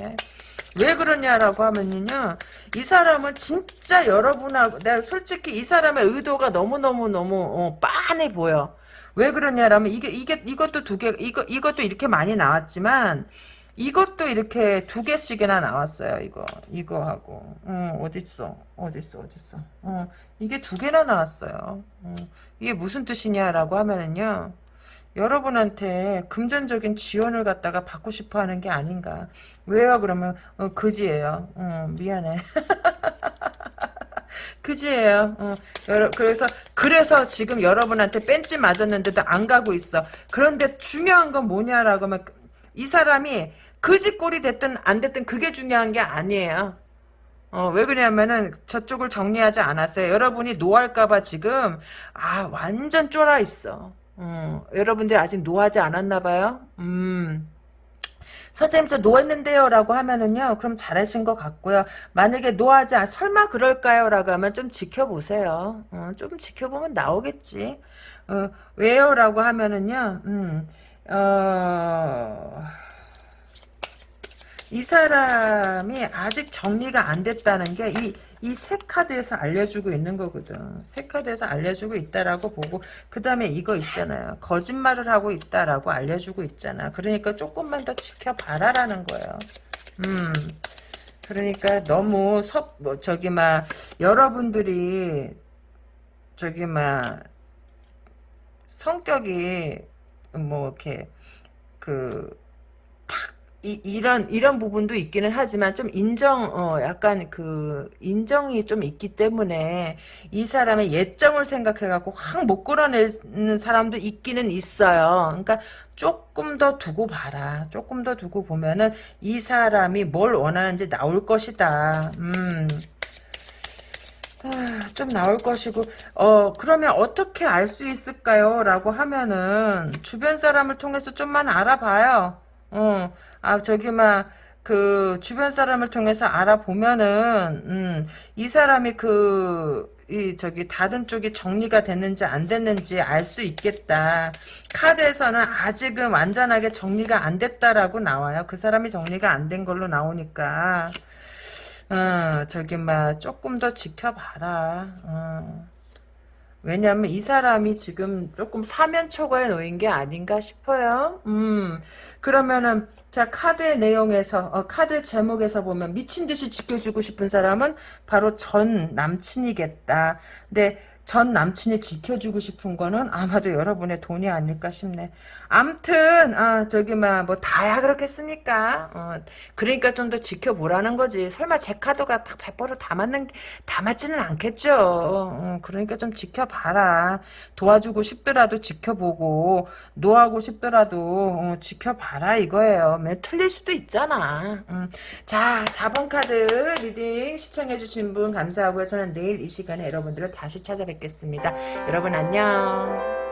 왜 그러냐라고 하면요. 이 사람은 진짜 여러분하고 내가 솔직히 이 사람의 의도가 너무너무 너무 어, 빤해 보여. 왜 그러냐라면 이게 이게 이것도 두 개 이거 이것도 이렇게 많이 나왔지만 이것도 이렇게 두 개씩이나 나왔어요. 이거 이거 하고 어, 어딨어 어딨어 어딨어 어, 이게 두 개나 나왔어요. 어, 이게 무슨 뜻이냐라고 하면은요. 여러분한테 금전적인 지원을 갖다가 받고 싶어 하는 게 아닌가. 왜요? 그러면 어, 그지예요. 어, 미안해. 그지예요. 어, 그래서 그래서 지금 여러분한테 뺀지 맞았는데도 안 가고 있어. 그런데 중요한 건 뭐냐라고 하면 이 사람이 그지꼴이 됐든 안 됐든 그게 중요한 게 아니에요. 어, 왜 그러냐면은 저쪽을 정리하지 않았어요. 여러분이 노할까봐 지금 아 완전 쫄아 있어. 어, 여러분들 아직 노하지 않았나 봐요. 음. 선생님 저 노했는데요 라고 하면은요 그럼 잘하신 것 같고요 만약에 노하지 않 설마 그럴까요 라고 하면 좀 지켜보세요 어, 좀 지켜보면 나오겠지 어, 왜요 라고 하면은요 음, 어... 이 사람이 아직 정리가 안 됐다는 게 이 이 세 카드에서 알려주고 있는 거거든. 세 카드에서 알려주고 있다라고 보고 그 다음에 이거 있잖아요. 거짓말을 하고 있다라고 알려주고 있잖아. 그러니까 조금만 더 지켜봐라라는 거예요. 음. 그러니까 너무 섭, 뭐, 저기, 막, 여러분들이, 저기, 막, 성격이, 뭐, 이렇게, 그, 이, 이런 이런 부분도 있기는 하지만 좀 인정 어 약간 그 인정이 좀 있기 때문에 이 사람의 예정을 생각해 갖고 확 못 끌어내는 사람도 있기는 있어요. 그러니까 조금 더 두고 봐라. 조금 더 두고 보면은 이 사람이 뭘 원하는지 나올 것이다. 음. 아, 좀 나올 것이고 어 그러면 어떻게 알 수 있을까요? 라고 하면은 주변 사람을 통해서 좀만 알아봐요. 어, 아 저기 막 그 주변 사람을 통해서 알아보면은 음, 이 사람이 그 이 저기 닫은 쪽이 정리가 됐는지 안 됐는지 알 수 있겠다. 카드에서는 아직은 완전하게 정리가 안 됐다라고 나와요. 그 사람이 정리가 안 된 걸로 나오니까. 어, 저기, 막, 조금 더 지켜봐라. 어. 왜냐면 이 사람이 지금 조금 사면초가에 놓인 게 아닌가 싶어요. 음, 그러면은, 자, 카드의 내용에서, 어, 카드 제목에서 보면 미친 듯이 지켜주고 싶은 사람은 바로 전 남친이겠다. 근데 전 남친이 지켜주고 싶은 거는 아마도 여러분의 돈이 아닐까 싶네. 암튼, 아, 저기, 막, 뭐, 다야 그렇겠습니까? 어, 그러니까 좀 더 지켜보라는 거지. 설마 제 카드가 딱 100%다 맞는, 다 맞지는 않겠죠. 어, 그러니까 좀 지켜봐라. 도와주고 싶더라도 지켜보고, 노하고 싶더라도, 어, 지켜봐라 이거예요. 매 틀릴 수도 있잖아. 음. 자, 4번 카드 reading 시청해주신 분 감사하고요. 저는 내일 이 시간에 여러분들을 다시 찾아뵙겠습니다. 여러분 안녕.